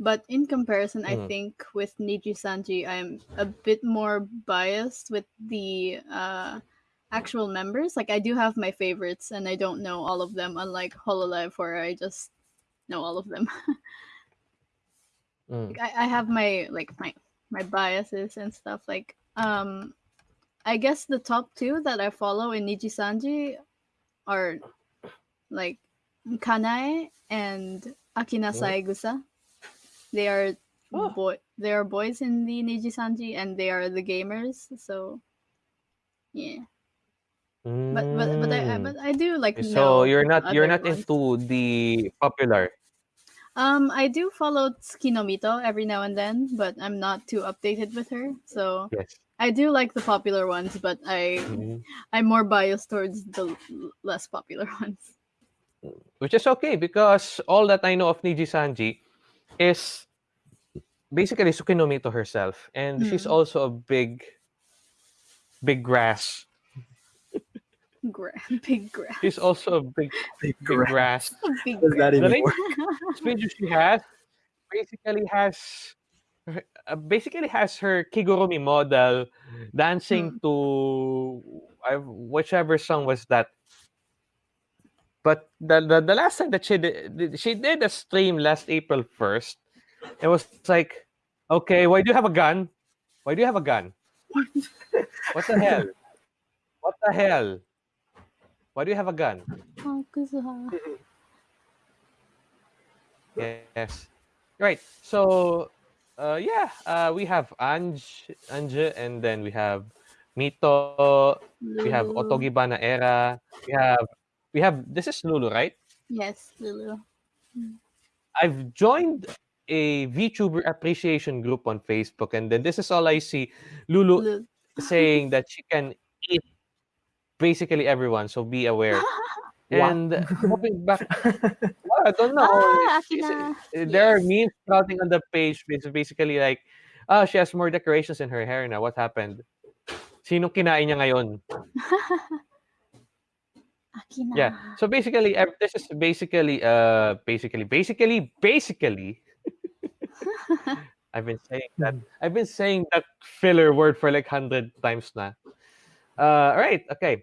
But in comparison, I Mhm. think with Niji Sanji, I'm a bit more biased with the uh, actual members. Like I do have my favorites, and I don't know all of them. Unlike Hololive, where I just know all of them. Mm. like, I, I have my like my my biases and stuff like um i guess the top two that i follow in niji sanji are like kanae and akina saegusa they are Oh. boy they are boys in the niji sanji and they are the gamers so yeah but but but i I- Mm. but i do like know So you're not you're other not ones. into the popular. Um, I do follow Tsukino Mito every now and then, but I'm not too updated with her. So Yes. I do like the popular ones, but I Mhm. I'm more biased towards the l- less popular ones. Which is okay because all that I know of Niji Sanji is basically Tsukino Mito herself, and she's Mm. also a big, big grass. Gra- big grass. She's also a big, Big big grass. grass. Big What does that grass. even Really? work? This she has basically has uh, basically has her Kigurumi model dancing to uh, whichever song was that. But the, the the last time that she did she did a stream last April first. It was like, okay, why do you have a gun? Why do you have a gun? What the hell? What the hell? Why do you have a gun? Hakusa. Yes. Right. So, uh, yeah, uh, we have Anj, Anja, and then we have Mito, we have. Otogibara Era, we have we have this is Lulu, right? Yes, Lulu. I've joined a VTuber appreciation group on Facebook, and then this is all I see. Lulu Lulu. saying that she can basically everyone, so be aware. And moving back, well, I don't know. Ah, it's- it's- Akina. uh, there are memes sprouting on the page. It's basically like, oh, she has more decorations in her hair now. What happened? Sino kinain niya ngayon? Akina. Yeah. So basically, this is basically, uh, basically, basically, basically. I've been saying that. I've been saying that filler word for like hundred times na. Uh, right. Okay.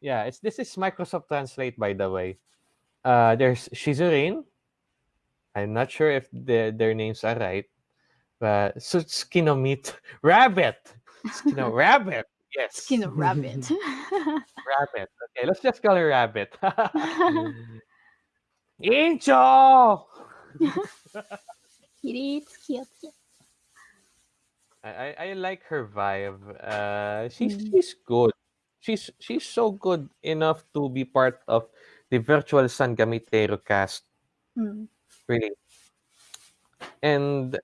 Yeah. It's this is Microsoft Translate, by the way. Uh, there's Shizurin. I'm not sure if the, their names are right, but Sutsuki meat rabbit. Skino rabbit. Yes. Skin of rabbit. Rabbit. Okay, let's just call her Rabbit. Incho! It's cute. I, I I like her vibe. Uh, she's Mm. she's good. She's she's so good enough to be part of the virtual San Gamitero cast. Mm. Really. And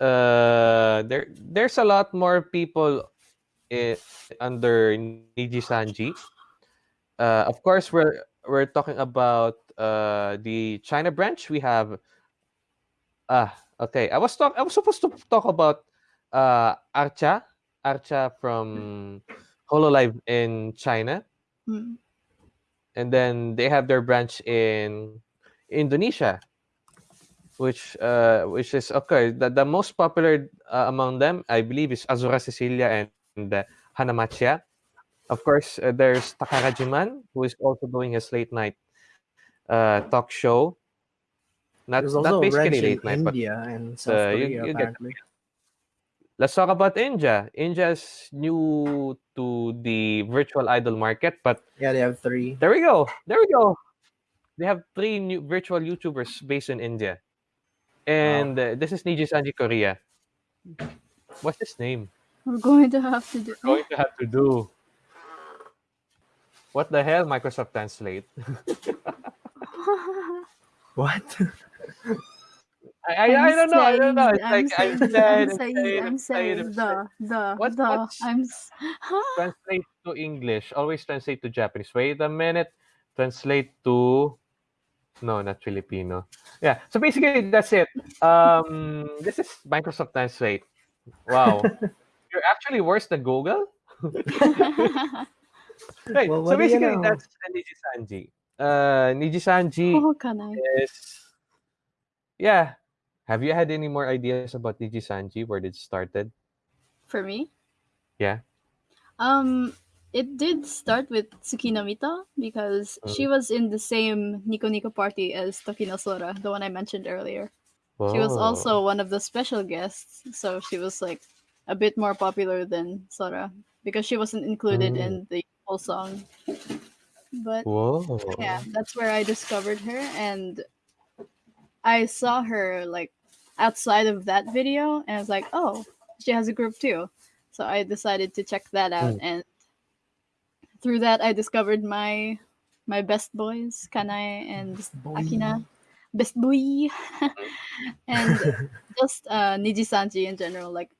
uh, there there's a lot more people i- under Niji Sanji. Uh, of course, we're we're talking about uh, the China branch. We have ah okay. I was talk I was supposed to talk about uh, Archa Archa from Hololive in China, Mm. and then they have their branch in Indonesia, which uh, which is okay. The, the most popular uh, among them, I believe, is Azura Cecilia and, and uh, Hana Macchia. Of course, uh, there's Takarajiman, who is also doing his late night uh, talk show. Not There's not basically branch in late night, but India and South uh, you- Korea, you get- apparently. Let's talk about India. India is new to the virtual idol market, but Yeah, they have three. There we go. There we go. They have three new virtual YouTubers based in India. And uh, this is Niji Sanji Korea. What's his name? We're going to have to do. Going to have to do. What the hell, Microsoft Translate? What? I, I, I don't know. I don't know. It's I'm like I'm saying, sad. I'm I'm saying. I'm saying. I'm the, the, What's- the. I'm. s- Translate to English. Always translate to Japanese. Wait a minute. Translate to. No, not Filipino. Yeah. So basically, that's it. Um, this is Microsoft Translate. Wow. You're actually worse than Google. Right. Well, so what do you basically, know? that's uh, Niji Sanji. Uh, Niji Sanji oh, is. Yeah. Have you had any more ideas about Niji Sanji? Where it started? For me? Yeah. Um, it did start with Tsukino Mito because Mm. she was in the same Nico Nico party as Tokino Sora, the one I mentioned earlier. She was also one of the special guests, so she was like a bit more popular than Sora because she wasn't included Mm. in the whole song. But Whoa. yeah, that's where I discovered her, and I saw her like outside of that video, and I was like, oh, she has a group too. So I decided to check that out, and through that, I discovered my my best boys, Kanae and Akina, best boy, and just uh, Niji Sanji in general. Like,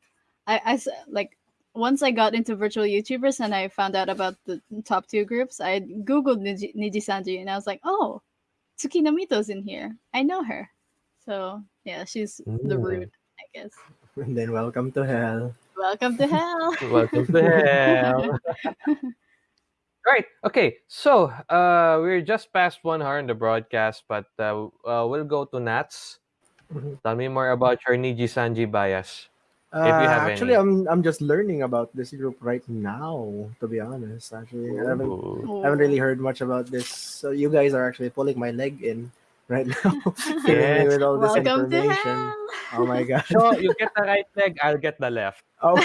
I, I like once I got into virtual YouTubers and I found out about the top two groups, I googled Niji, Niji Sanji and I was like, oh, Tsukino Mito's in here. I know her. So yeah, she's the Mm. root, I guess. And then welcome to hell. Welcome to hell. Welcome to hell. right. Okay. So uh, we're just past one hour in the broadcast, but uh, uh, we'll go to Nats. Mhm. Tell me more about your Niji Sanji bias. Uh, you have actually, any. I'm I'm just learning about this group right now. To be honest, actually, I haven't I haven't really heard much about this. So you guys are actually pulling my leg in right now, Yes. with all this Welcome to information. hell. Oh my god! So you get the right leg, I'll get the left. Oh,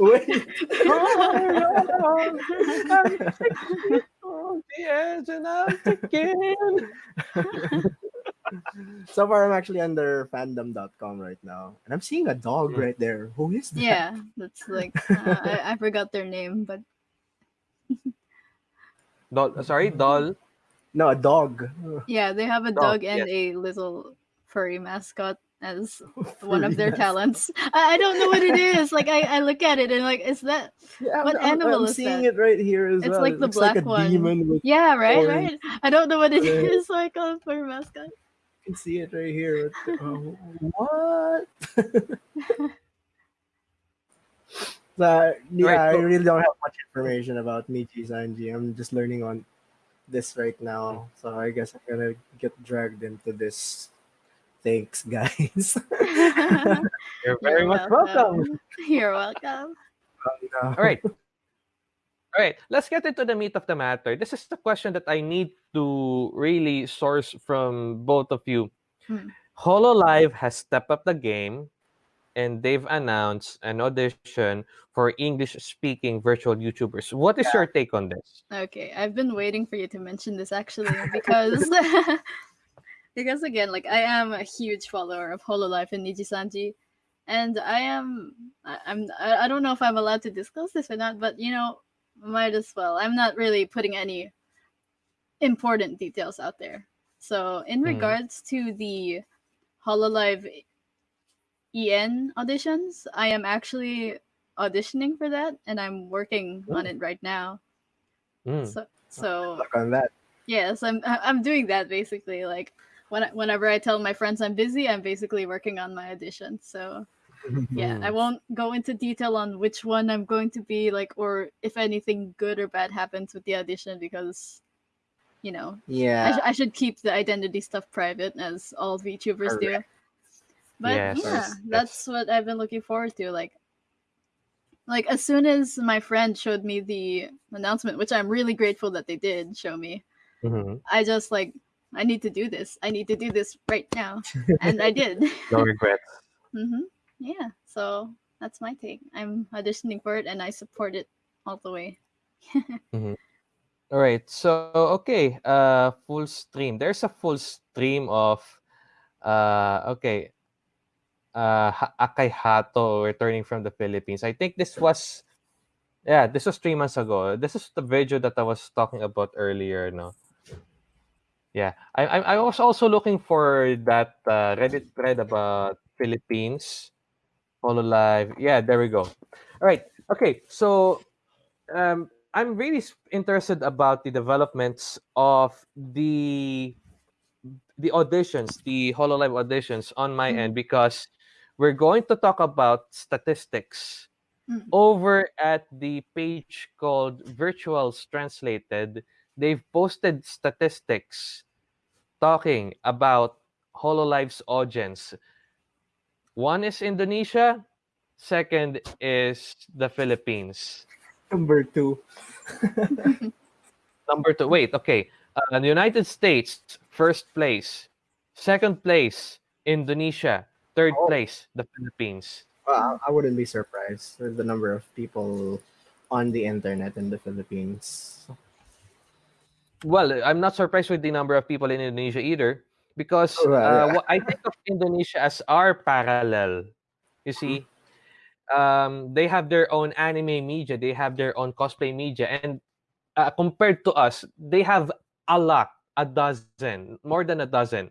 wait. Oh, the edge and I'm ticking. so far, I'm actually under fandom.com right now, and I'm seeing a dog Hmm. right there. Who is that? Yeah, that's like uh, I, I forgot their name, but Doll, sorry, doll. No, a dog. yeah, they have a Dog, dog and yes. a little furry mascot as one of their Furry talents. I, I don't know what it is. Like I, I look at it and like, is that Yeah, What I'm, I'm- animal I'm is seeing that? it right here as It's well. like It the looks like black one. demon with yeah, right, Orange. right. I don't know what it Yeah. is. Like a furry mascot. You can see it right here. Oh, what? so, yeah, Right, I really don't have much information about Niji Sanji. I'm just learning on this right now. So I guess I'm gonna get dragged into this. Thanks, guys. You're very You're much welcome. You're welcome. Uh, All right. All right, let's get into the meat of the matter. This is the question that I need to really source from both of you. Hmm. HoloLive has stepped up the game and they've announced an audition for English speaking virtual YouTubers. What is your take on this? Okay, I've been waiting for you to mention this actually because because again, like I am a huge follower of Hololive and Nijisanji, and I am I, I'm I, don't know if I'm allowed to disclose this or not, but you know, might as well. I'm not really putting any important details out there. So in Mhm. regards to the Hololive EN auditions, I am actually auditioning for that, and I'm working on it right now. Mm. So so on that. yes, I'm I- I'm doing that basically. Like when I, whenever I tell my friends I'm busy, I'm basically working on my audition. So yeah, I Mm. won't go into detail on which one I'm going to be like, or if anything good or bad happens with the audition because, you know, I, Yeah. sh- I should keep the identity stuff private as all VTubers do. But Yes, yeah, yes, that's what I've been looking forward to. Like, like as soon as my friend showed me the announcement, which I'm really grateful that they did show me, Mhm. I just like I need to do this. I need to do this right now, and I did. No regrets. hmm Yeah, so that's my take. I'm auditioning for it, and I support it all the way. All right. So okay, uh full stream. There's a full stream of uh okay. Uh Akay Hato returning from the Philippines. I think this was yeah, this was three months ago. This is the video that I was talking about earlier, no? Yeah. I I, I was also looking for that uh, Reddit thread about Philippines. Hololive. Yeah, there we go. All right. Okay. So um I'm really interested about the developments of the the auditions, the Hololive auditions on my end because we're going to talk about statistics Mm. over at the page called Virtuals Translated. They've posted statistics talking about Hololive's audience. One is Indonesia, second is the Philippines. Number two. Number two, wait, okay. Uh, the United States, first place. Second place, Indonesia. Third Oh. place, the Philippines. Well, I wouldn't be surprised with the number of people on the internet in the Philippines. Well, I'm not surprised with the number of people in Indonesia either, because Oh, well, uh, yeah. I think of Indonesia as our parallel. You see, um, they have their own anime media, they have their own cosplay media, and uh, compared to us, they have a lot, a dozen, more than a dozen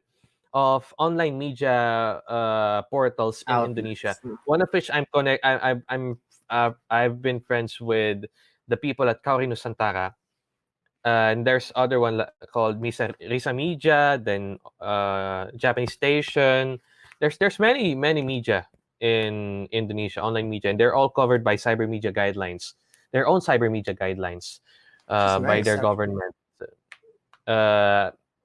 of online media uh, portals in Outlets. Indonesia. One of which I'm connect. I, I, I'm uh, I've been friends with the people at Kaori Nusantara. Uh, and there's other one called Misa Risa Media, then uh, Japanese Station. There's there's many many media in Indonesia, online media, and they're all covered by cyber media guidelines, their own cyber media guidelines uh, by their government.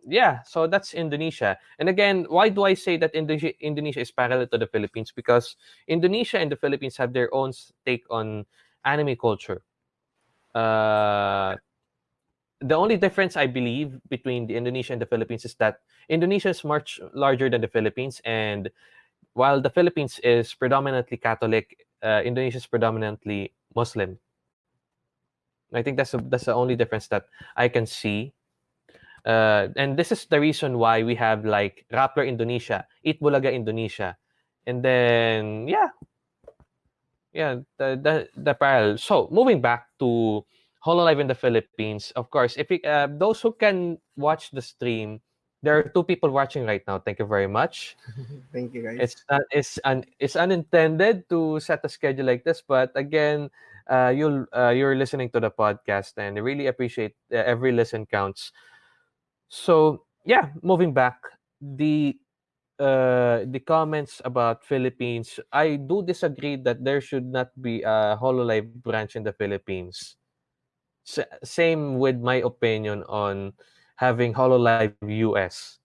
Yeah, so that's Indonesia. And again, why do I say that Indonesia, Indonesia is parallel to the Philippines? Because Indonesia and the Philippines have their own take on anime culture. Uh, the only difference I believe between the Indonesia and the Philippines is that Indonesia is much larger than the Philippines, and while the Philippines is predominantly Catholic, uh, Indonesia is predominantly Muslim. I think that's the that's the only difference that I can see. Uh, and this is the reason why we have like Rappler Indonesia, Eat Bulaga Indonesia, and then yeah, yeah, the the the parallel. So moving back to Hololive in the Philippines, of course, if we, uh, those who can watch the stream, there are two people watching right now. Thank you very much. Thank you guys. It's not, it's un, it's unintended to set a schedule like this, but again, uh, you'll uh, you're listening to the podcast, and I really appreciate uh, every listen counts. So yeah, moving back, the uh, the comments about Philippines, I do disagree that there should not be a Hololive branch in the Philippines. S- same with my opinion on having Hololive US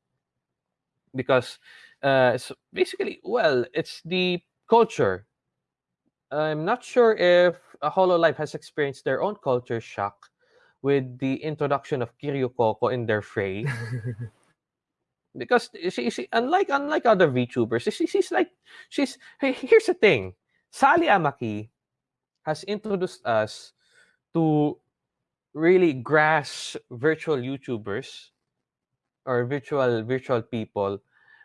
because uh, so basically, well, it's the culture. I'm not sure if a Hololive has experienced their own culture shock with the introduction of Kiryu Coco in their fray because she, she unlike unlike other VTubers, she, she's like she's hey, here's the thing. Sally Amaki has introduced us to really grasp virtual YouTubers or virtual virtual people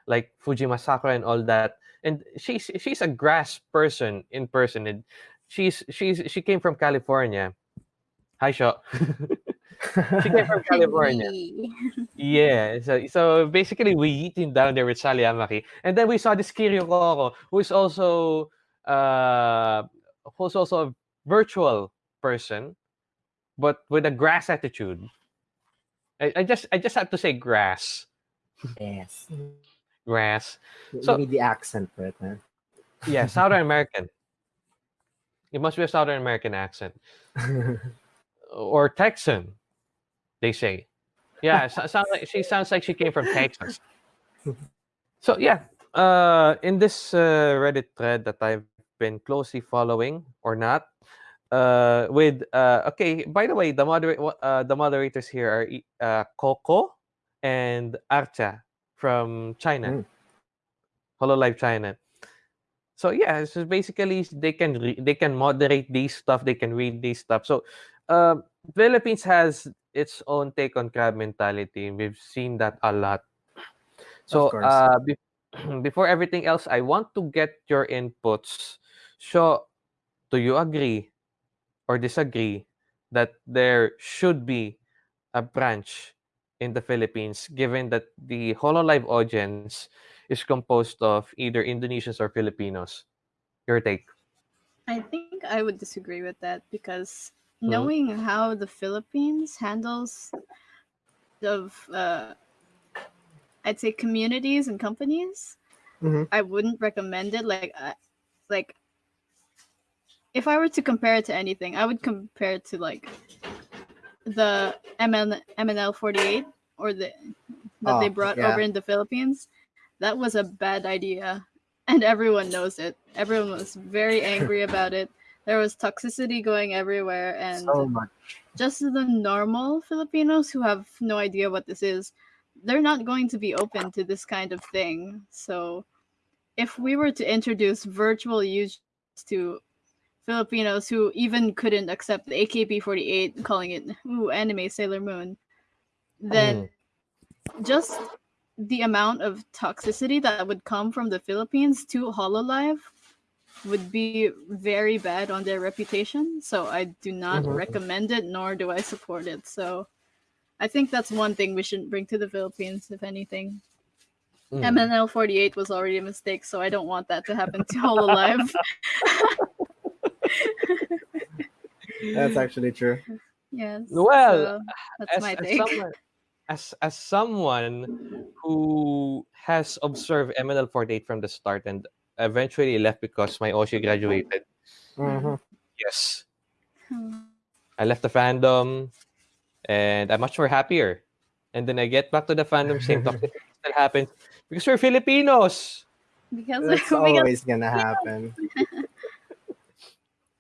like Fujima Sakura and all that. And she's she's a grass person in person. And she's she's she came from California. Hi, Sho. she came from California. Yeah, so so basically we eating down there with Sally Amaki, and then we saw this Kiryu Coco, who is also uh who's also a virtual person, but with a grass attitude. I, I just I just have to say grass, yes. grass. You So- need the accent for it, man. Yeah, Southern American. It must be a Southern American accent or Texan. They say. Yeah, so, sounds like she sounds like she came from Texas. So yeah, uh, in this uh, Reddit thread that I've been closely following or not, uh, with uh, okay. By the way, the moderate uh, the moderators here are uh, Coco and Archa from China, Mm. Hololive China. So yeah, so basically they can they can moderate these stuff, they can read these stuff. So um, Philippines has its own take on crab mentality. We've seen that a lot. So uh, be- before everything else, I want to get your inputs. So, do you agree or disagree that there should be a branch in the Philippines, given that the Hololive audience is composed of either Indonesians or Filipinos? Your take. I think I would disagree with that because Knowing how the Philippines handles of uh, I'd say communities and companies, Mhm. I wouldn't recommend it. Like, I like if I were to compare it to anything, I would compare it to like the MN, MNL forty eight or the that they Oh, brought yeah. over in the Philippines. That was a bad idea, and everyone knows it. Everyone was very angry about it. There was toxicity going everywhere, and so much. just the normal Filipinos who have no idea what this is, they're not going to be open to this kind of thing. So, if we were to introduce virtual use to Filipinos who even couldn't accept the AKB48, calling it ooh anime Sailor Moon, then mm. just the amount of toxicity that would come from the Philippines to Hololive would be very bad on their reputation. So I do not Mhm. recommend it, nor do I support it. So I think that's one thing we shouldn't bring to the Philippines, if anything. Mm. MNL 48 was already a mistake, so I don't want that to happen to Hololive. That's actually true. yes. Well, so that's as, my as take. someone as as someone who has observed MNL48 from the start and eventually left because my Oshi graduated. Mhm. Yes. Hmm. I left the fandom and I'm much more happier. And then I get back to the fandom, same toxicity still happens because we're Filipinos. Because, it's always gonna happen.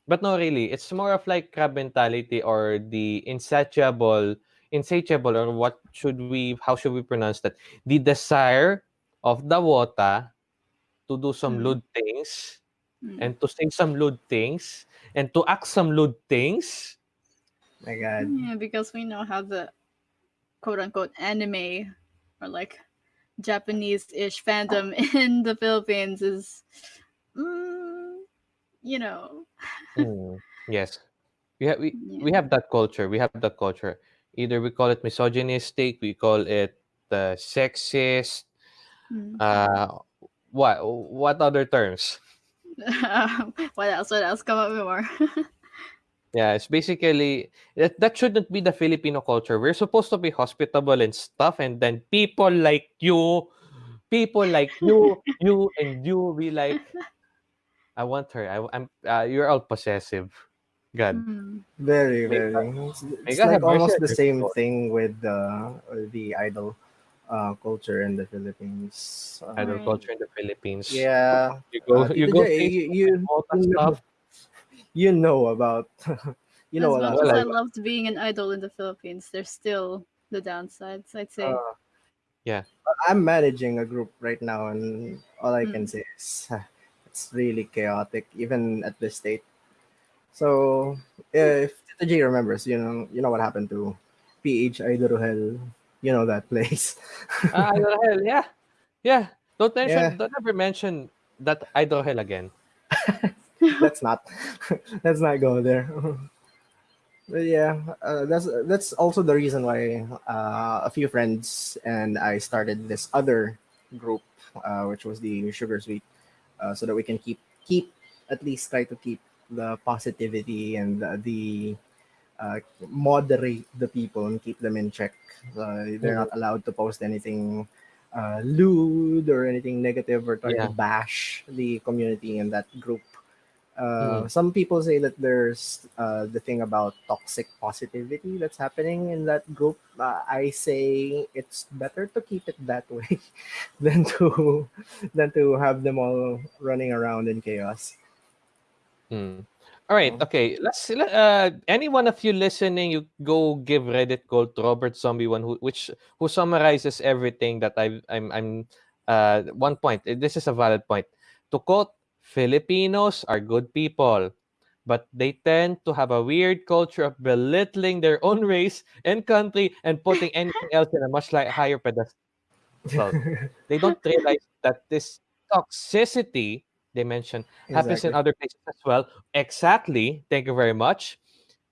But no, really, it's more of like crab mentality or the insatiable, insatiable, or what should we, how should we pronounce that? The desire of the wota to do some Mm. lewd things Mm. and to say some lewd things and to act some lewd things. My God. Yeah, because we know how the quote unquote anime or like Japanese-ish fandom in the Philippines is, mm, you know, Mm, yes. We have we, yeah. we have that culture. We have that culture. Either we call it misogynistic, we call it uh, sexist. Mm. Uh, what what other terms? what else? What else? Come up with more. Yeah, it's basically that that shouldn't be the Filipino culture. We're supposed to be hospitable and stuff, and then people like you, people like you, you and you, be like, I want her. I, am Uh, you're all possessive. God. Mm. Very, very. God- It's, it's like almost the same soul. thing with uh, the idol uh, culture in the Philippines. Idol culture in the Philippines. Yeah, You go, Uh, you go. J, Facebook you, you, and all that you know, stuff. you know about you know as a much lot. as I I- loved being an idol in the Philippines, there's still the downsides. I'd say. Uh, Yeah. I'm managing a group right now, and all I can Mm. say is it's really chaotic, even at this state. So if Tito J remembers, you know, you know what happened to PH Idol you know that place. Hell, yeah. Yeah. Don't mention, Yeah. don't ever mention that Idol Hell again. let's not let's not go there but yeah uh, that's that's also the reason why uh, a few friends and i started this other group uh, which was the sugar sweet uh, so that we can keep keep at least try to keep the positivity and the uh, moderate the people and keep them in check uh, they're not allowed to post anything uh, lewd or anything negative or try Yeah. to bash the community in that group uh, Mm. Some people say that there's uh, the thing about toxic positivity that's happening in that group. Uh, I say it's better to keep it that way than to than to have them all running around in chaos. Hmm. All right. Oh. Okay. Let's. let- Uh, any one of you listening, you go give Reddit gold to Robert Zombie one, who which who summarizes everything that I've, I'm I'm. Uh, one point. eh, This is a valid point. To quote, Filipinos are good people, but they tend to have a weird culture of belittling their own race and country and putting anything else in a much like higher pedestal. they don't realize that this toxicity they mentioned happens in other places as well. Exactly. Thank you very much.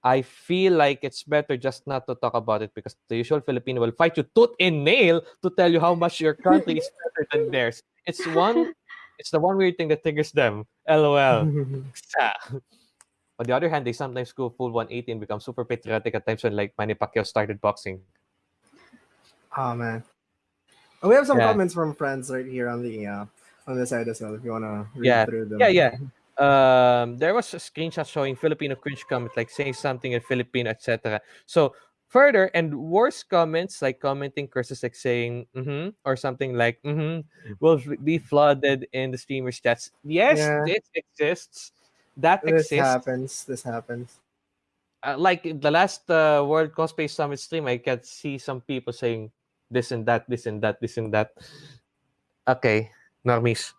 I feel like it's better just not to talk about it because the usual Filipino will fight you tooth and nail to tell you how much your country is better than theirs. It's one it's the one weird thing that triggers them. LOL. On the other hand, they sometimes go full 180 and become super patriotic at times when like Manny Pacquiao started boxing. oh man, we have some Yeah. comments from friends right here on the uh, on the side as well. If you wanna read Yeah. through them. Yeah, yeah. um there was a screenshot showing Filipino cringe comment like saying something in Filipino, etc. So further and worse comments like commenting curses like saying mm-hmm or something like mm-hmm will be flooded in the streamers chats. Yes, Yeah. this exists. That exists. This exists. happens. This happens. Uh, like the last uh, World Cosplay Summit stream, I can see some people saying this and that, this and that, this and that. Okay, normies.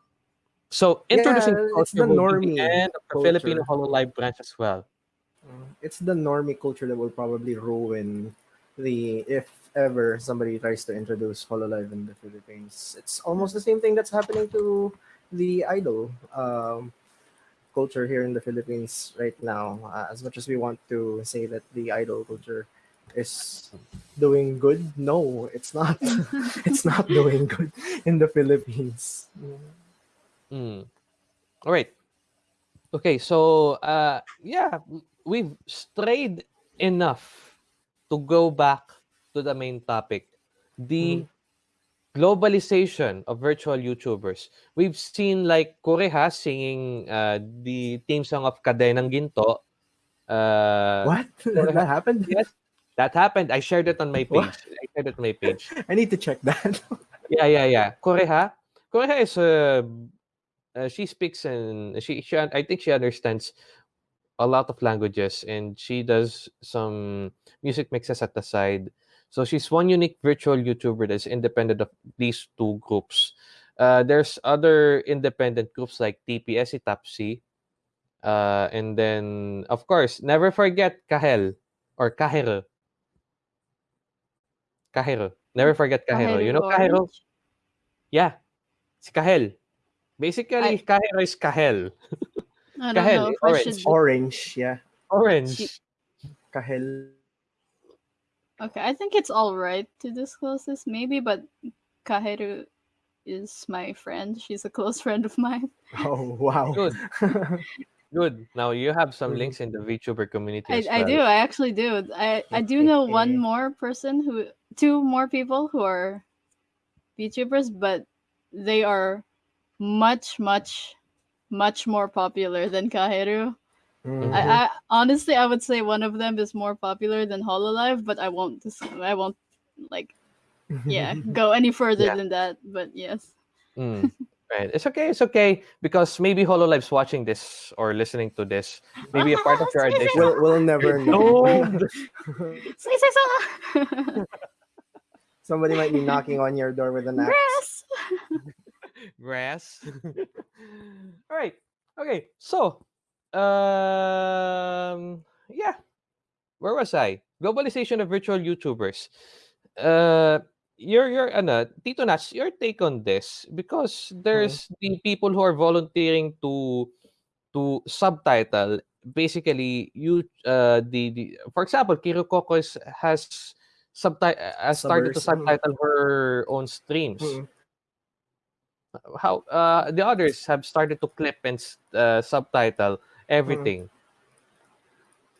So introducing Yeah, it's the will be the normie of the culture. Filipino Hololive branch as well. Uh, It's the normie culture that will probably ruin the if ever somebody tries to introduce Hololive in the Philippines. It's almost the same thing that's happening to the idol um, culture here in the Philippines right now. Uh, as much as we want to say that the idol culture is doing good, no, it's not. it's not doing good in the Philippines. Mm. All right. Okay, so uh, yeah, we've strayed enough to go back to the main topic, the globalization of virtual YouTubers. We've seen like Koreha singing uh, the theme song of Kadenang Ginto. Uh, What? that happened? Yes, that happened. I shared it on my page. What? I shared it on my page. I need to check that. Yeah, yeah, yeah. Koreha. Koreha is uh, uh, she speaks and she, she I think she understands a lot of languages and she does some music mixes at the side. So she's one unique virtual YouTuber that's independent of these two groups. Uh, there's other independent groups like TPS Tapsi. Uh, and then of course, never forget Kahel or Kahel. Kahiro. Never forget Kahiro. You know Kahero Orange? Yeah. Si Kahel. Basically, I- Kahiro is Kahel. I don't Kahel, know if I orange. should. Orange, yeah. Orange. Kahel. Okay, I think it's all right to disclose this, maybe, but Kaheru is my friend. She's a close friend of mine. Oh wow. Good. Good. Now you have some Mhm. links in the VTuber community. I, I well. do. I actually do. I, I do know one more person who, two more people who are VTubers, but they are much, much, much more popular than Kaheru. Mhm. I, I honestly, I would say one of them is more popular than Hololive, but I won't. I won't like yeah go any further Yeah. than that. But yes, Mm, right. It's okay. It's okay because maybe Hololive's watching this or listening to this. Maybe a part of your Say, say, addiction. We'll, we'll never know. No. say say so. Somebody might be knocking on your door with an axe. Grass. Grass. All right. Okay. So, um, yeah. Where was I? Globalization of virtual YouTubers. Uh, your your ano, Tito Nats, your take on this? Because there's the people who are volunteering to to subtitle basically you uh the, the for example Kiryu Coco is, has subtitle has started to subtitle her own streams. Mhm. how uh the others have started to clip and uh, subtitle everything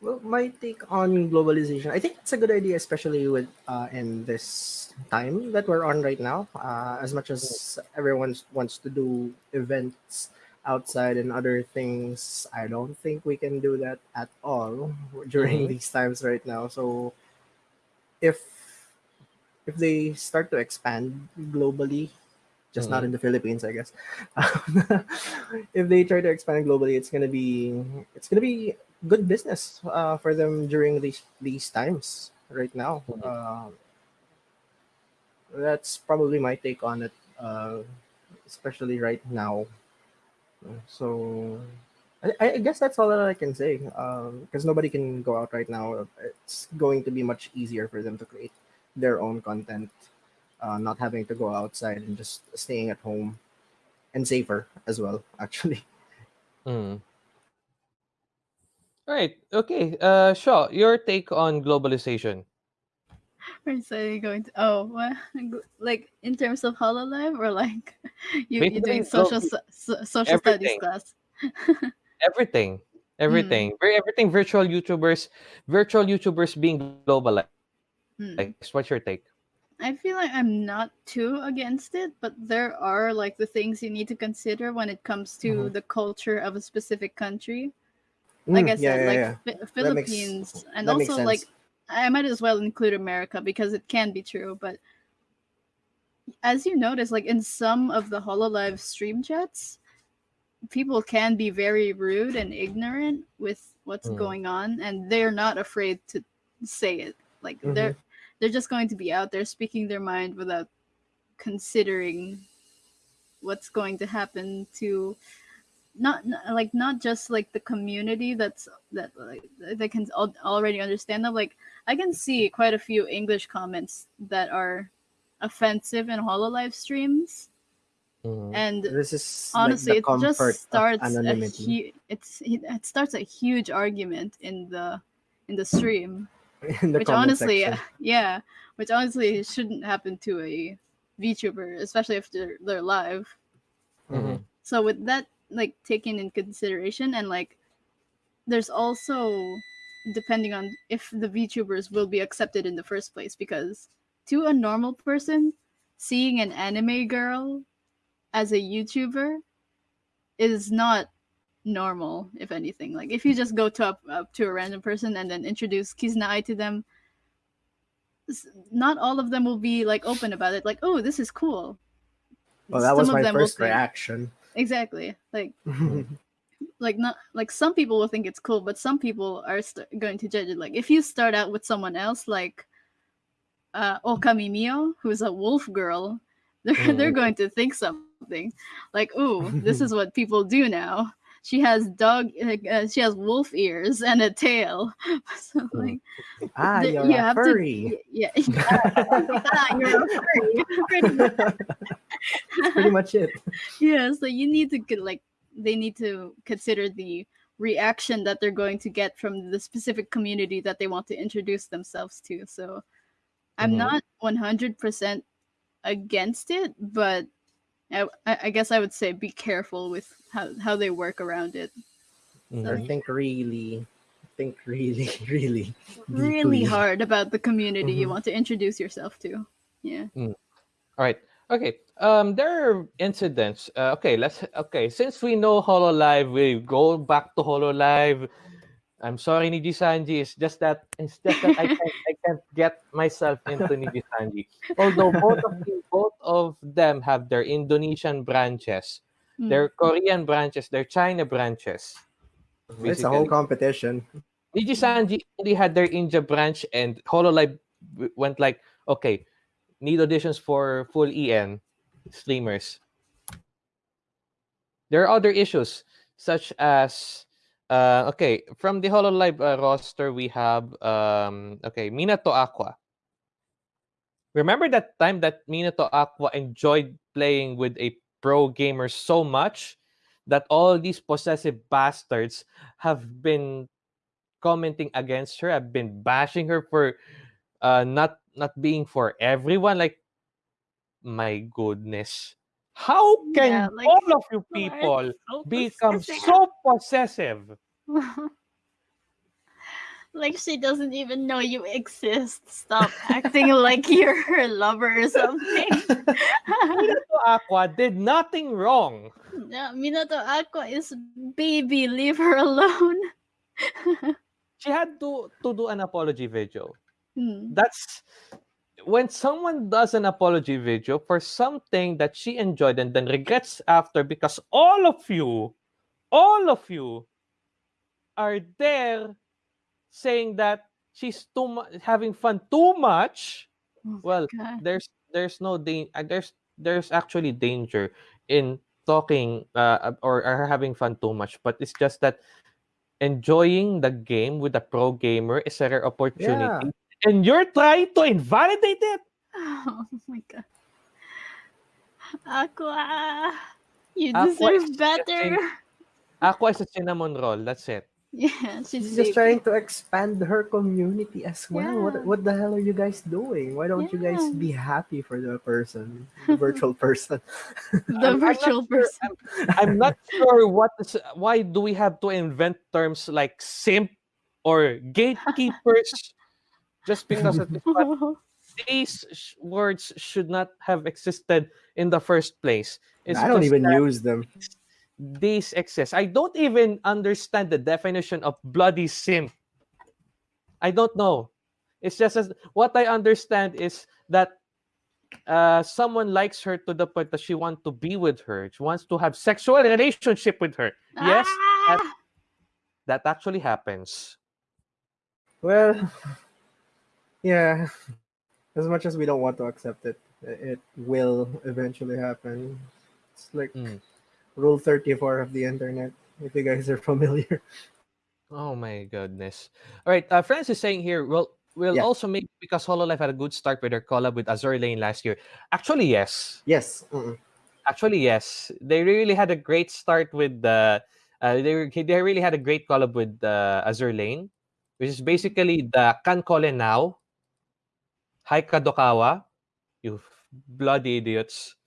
Well, my take on globalization, I think it's a good idea, especially with uh, in this time that we're on right now. Uh, as much as everyone wants to do events outside and other things, I don't think we can do that at all during Mhm. these times right now. So, if if they start to expand globally, just not in the Philippines, I guess. if they try to expand globally, it's gonna be it's gonna be good business uh, for them during these these times right now. Mhm. Uh, that's probably my take on it, uh, especially right now. So, I, I guess that's all that I can say. Because nobody can go out right now. It's going to be much easier for them to create their own content, uh, not having to go outside and just staying at home, and safer as well. Actually. Mm. All right okay uh Shaw, your take on globalization so you going to? Oh, what? Like in terms of Hololive, or like you you doing social stu- so, social studies class? everything everything Vir- everything virtual youtubers virtual youtubers being globalized Hmm. what's your take I feel like I'm not too against it, but there are like the things you need to consider when it comes to Mhm. the culture of a specific country. Like I Mm, yeah, said, yeah, like yeah. Phi- That makes- Philippines, and that makes also like sense. I might as well include America because it can be true. But as you notice, like in some of the Hololive stream chats, people can be very rude and ignorant with what's Mm. going on, and they're not afraid to say it. Like Mm-hmm. they're they're just going to be out there speaking their mind without considering what's going to happen to not like not just like the community that's that like they can al- already understand that like i can see quite a few english comments that are offensive in hololive streams Mhm. and This is honestly like it just starts a hu- it's it, it starts a huge argument in the in the stream in the which honestly section. yeah which honestly shouldn't happen to a vtuber especially if they're, they're live Mhm. so with that like taken in consideration and like there's also depending on if the vtubers will be accepted in the first place because to a normal person seeing an anime girl as a youtuber is not normal if anything like if you just go to up, up to a random person and then introduce Kizuna to them not all of them will be like open about it like oh this is cool Well, that was Some of my first reaction. Exactly. Like like not like some people will think it's cool but some people are st- going to judge it. Like if you start out with someone else like uh Ookami Mio who's a wolf girl they're they're Mm. going to think something. Like ooh this is what people do now she has dog, uh, she has wolf ears and a tail. So Mm. like, Ah, you're you a have furry. to, yeah, ah, you're a furry. Pretty much. That's pretty much it. yeah, so you need to get like they need to consider the reaction that they're going to get from the specific community that they want to introduce themselves to. So I'm Mhm. not 100% against it, but I, I I guess I would say be careful with how, how they work around it. Mhm. Or think really, think really, really, Really deeply. hard about the community you Mhm. want to introduce yourself to. Yeah. All right. Okay. Um, there are incidents. Uh, okay, let's. Okay, since we know Hololive, we go back to Hololive. I'm sorry, Niji Sanji. It's just that it's just that I can't I can't get myself into Niji Sanji. Although both of the, both of them have their Indonesian branches, Mm. their Korean branches, their China branches. It's a whole Basically. competition. Niji Sanji only had their India branch, and Hololive went like, okay, need auditions for full EN streamers. There are other issues, such as, uh, okay, from the Hololive uh, roster, we have, um, okay, Minato Aqua. Remember that time that Minato Aqua enjoyed playing with a pro gamer so much that all these possessive bastards have been commenting against her. I've been bashing her for uh not not being for everyone. Like, my goodness, how can Yeah, like, all of you people so become possessive? so possessive? like she doesn't even know you exist. Stop acting like you're her lover or something. Minato Aqua did nothing wrong. yeah, Minato Aqua is baby. Leave her alone. She had to to do an apology video. Hmm. That's when someone does an apology video for something that she enjoyed and then regrets after because all of you, all of you are there saying that she's too mu- having fun too much. Oh Well, God. there's there's no da- uh, there's there's actually danger in talking uh, or, or having fun too much, but it's just that enjoying the game with a pro gamer is a rare opportunity. And you're trying to invalidate it. Oh my god. Aqua, you Aqua deserve just better. Aqua is a cinnamon roll. That's it. Yeah, she's She's just trying to expand her community as well. Yeah. What what the hell are you guys doing? Why don't you guys be happy for the person, the virtual person? the I'm- I'm not virtual sure- person. I'm not sure what is why do we have to invent terms like simp or gatekeepers just because of this but these sh- words should not have existed in the first place. It's I don't even use them. these exist. I don't even understand the definition of bloody simp. I don't know. It's just as what I understand is that uh, someone likes her to the point that she wants to be with her. She wants to have sexual relationship with her. Yes, that, Ah! that actually happens. Well, yeah. As much as we don't want to accept it, it will eventually happen. It's like Mm. Rule 34 of the internet, if you guys are familiar. Oh my goodness. All right, uh, Francis is saying here, well, we'll Yeah. also make because Hololive had a good start with their collab with Azur Lane last year. Actually, yes. Yes. mm-mm. Actually, yes. They really had a great start with the. Uh, they they really had a great collab with uh, Azur Lane, which is basically the KanColle now. Hi Kadokawa, you bloody idiots.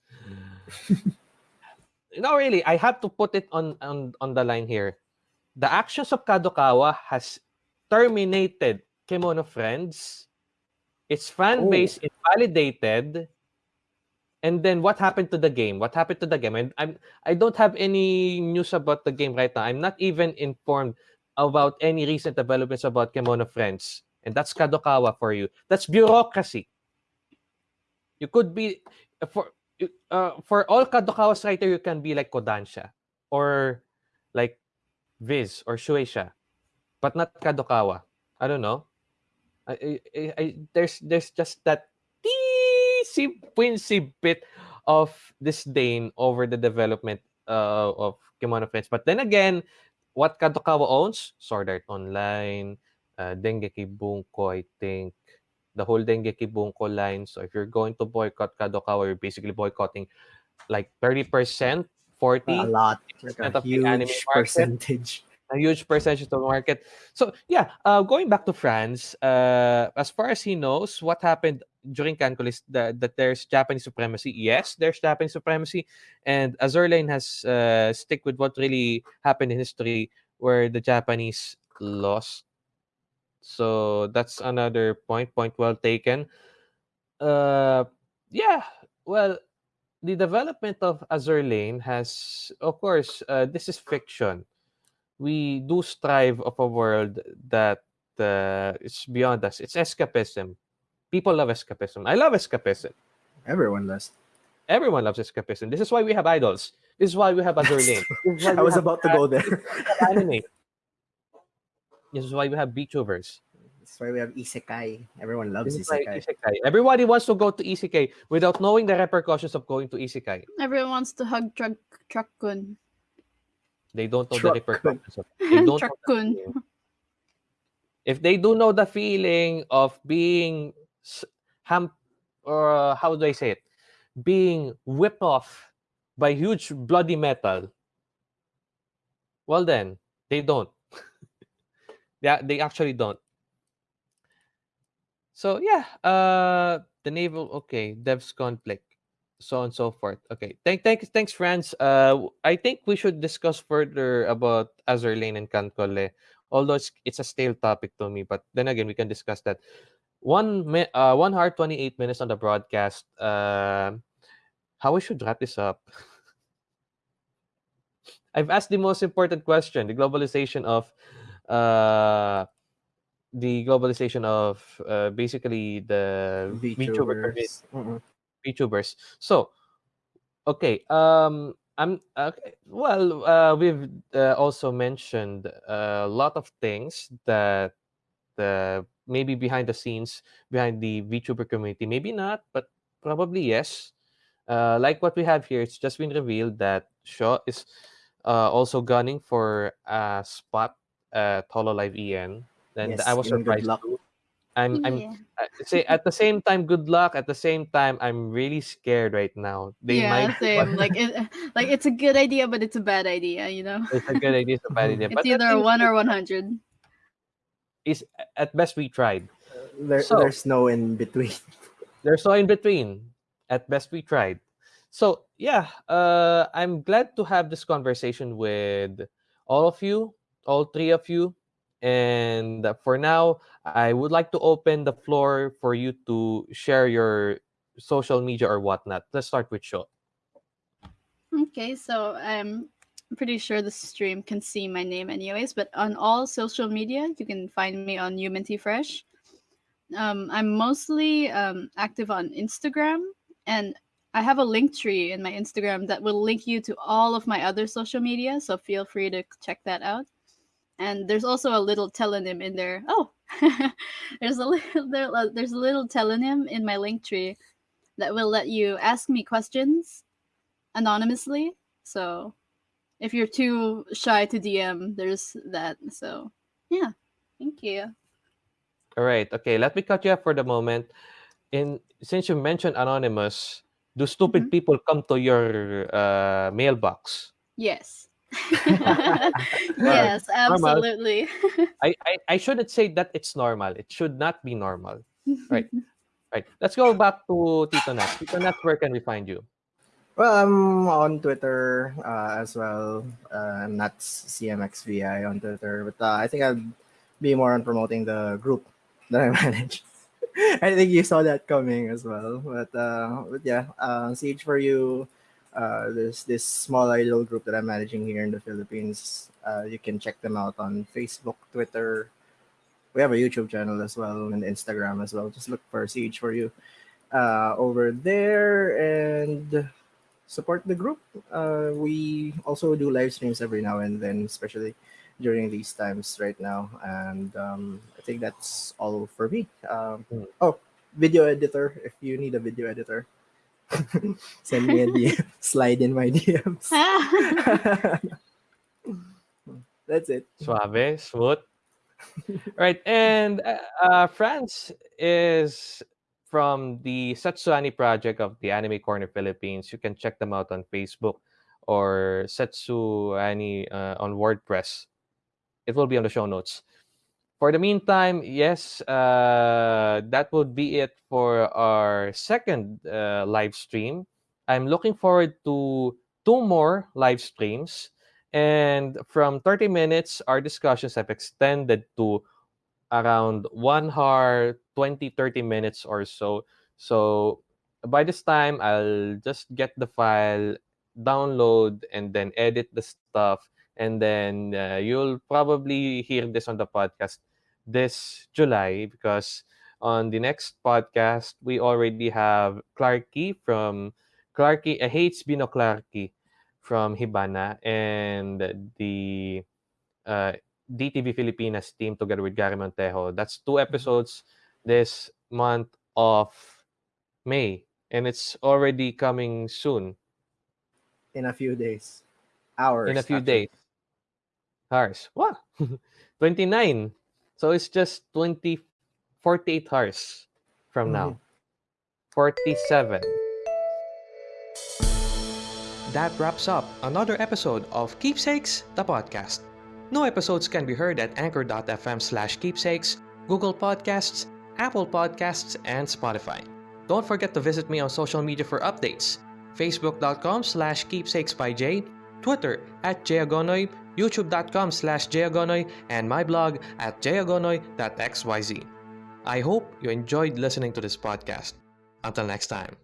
no, really, I have to put it on on on the line here. The actions of Kadokawa has terminated Kemono Friends. Its fan Oh. base invalidated. And then what happened to the game? What happened to the game? And I'm I don't have any news about the game right now. I'm not even informed about any recent developments about Kemono Friends. And that's Kadokawa for you. That's bureaucracy. You could be for uh, for all Kadokawa's writer, you can be like Kodansha or like Viz or Shueisha, but not Kadokawa. I don't know. I, I, I, there's there's just that teensy weensy bit of disdain over the development uh, of Kemono Friends. But then again, what Kadokawa owns? Sword Art Online, uh, Dengeki Bunko, I think. The whole Dengeki Bunko line. So if you're going to boycott Kadokawa, you're basically boycotting like 30%, 40 a lot, like a of the anime huge market. percentage. a huge percentage of the market. So yeah, uh, going back to France, uh, as far as he knows, what happened during KanColle is that, that there's Japanese supremacy. Yes, there's Japanese supremacy, and Azur Lane has uh, stick with what really happened in history, where the Japanese lost. So that's another point. Point well taken. Uh, yeah. Well, the development of Azur Lane has, of course, uh, this is fiction we do strive of a world that uh, is beyond us. It's escapism. People love escapism. I love escapism. Everyone does. Everyone loves escapism. This is why we have idols. This is why we have Azur Lane. This is why I was about to go there. anime. This is why we have VTubers. That's why we have isekai. Everyone loves This is isekai. isekai. Everybody wants to go to isekai without knowing the repercussions of going to isekai. Everyone wants to hug truck truck-kun. They don't know Truck. the repercussions of They don't know truck-kun. feeling. if they do know the feeling of being ham or uh, how do I say it, being whipped off by huge bloody metal, well then they don't. Yeah, they actually don't. So yeah, uh, the naval okay, devs conflict, so on and so forth. Okay, thank thank thanks, friends. Uh, I think we should discuss further about Azur Lane and KanColle although it's, it's a stale topic to me but then again we can discuss that one uh one hour 28 minutes on the broadcast um how we should wrap this up i've asked the most important question the globalization of uh the globalization of uh, basically the VTuber community VTubers. Mm-mm. VTubers. So, okay, um, I'm okay. Well, uh, we've uh, also mentioned a lot of things that the maybe behind the scenes, behind the VTuber community, maybe not, but probably yes. Uh, like what we have here, it's just been revealed that Shaw is uh, also gunning for a spot at HoloLive EN, and Yes, I was Ian, good surprised luck. I'm, I'm Yeah. uh, say at the same time good luck at the same time i'm really scared right now they yeah, might same. Like it, like it's a good idea, but it's a bad idea. You know, it's a good idea it's a bad idea it's but either at, one least or one hundred. is at best we tried There, So- there's no in between. there's no in between at best we tried so yeah uh i'm glad to have this conversation with all of you all three of you and for now i would like to open the floor for you to share your social media or whatnot let's start with show Okay, so I'm pretty sure the stream can see my name anyways, but on all social media, you can find me on Human Tea Fresh. Um, I'm mostly um, active on Instagram, and I have a link tree in my Instagram that will link you to all of my other social media, so feel free to check that out. And there's also a little Tellonym in there. Oh, there's a little there, uh, there's a little Tellonym in my link tree that will let you ask me questions anonymously. So if you're too shy to DM, there's that. So yeah, thank you. All right. Okay. Let me cut you up for the moment. In since you mentioned anonymous, do stupid Mhm. people come to your uh, mailbox? Yes. yes, absolutely. I, I I shouldn't say that it's normal. It should not be normal. Right. Right. Let's go back to Tito Nat. Tito Nat, where can we find you? Well, I'm on Twitter uh, as well. Uh, I'm not CMXVI on Twitter, but uh, I think I'll be more on promoting the group that I manage. I think you saw that coming as well. But, uh, but yeah, uh, Siege for You, uh, there's this small idol group that I'm managing here in the Philippines. Uh, you can check them out on Facebook, Twitter. We have a YouTube channel as well and Instagram as well. Just look for Siege for You uh, over there and support the group. Uh, we also do live streams every now and then, especially during these times right now. And um, I think that's all for me. Um, Mm. oh, video editor. If you need a video editor, Send me a DM. Slide in my DMs. That's it. Suave, smooth. right, and uh, uh, France is from the Setsuani project of the Anime Corner Philippines. You can check them out on Facebook or Setsuani uh, on WordPress. It will be on the show notes. For the meantime, yes, uh, that would be it for our second uh, live stream. I'm looking forward to two more live streams. And from 30 minutes, our discussions have extended to around one hour, 20, 30 minutes or so. So by this time, I'll just get the file, download, and then edit the stuff. And then uh, you'll probably hear this on the podcast this July because on the next podcast, we already have Clarky from Clarky, uh, Hates Bino Clarky from Hibana and the uh, DTV Filipinas team together with Gary Montejo. That's two episodes this month of May, and it's already coming soon In a few days. Hours. in a few actually. days. Hours. What? 29. So it's just 20, 48 hours from now. Mm. 47. That wraps up another episode of Keepsakes, the podcast. New episodes can be heard at anchor.fm slash keepsakes, Google Podcasts, Apple Podcasts, and Spotify. Don't forget to visit me on social media for updates. Facebook.com slash keepsakes by Jay, Twitter at jayagonoy, YouTube.com slash jayagonoy, and my blog at jayagonoy.xyz. I hope you enjoyed listening to this podcast. Until next time.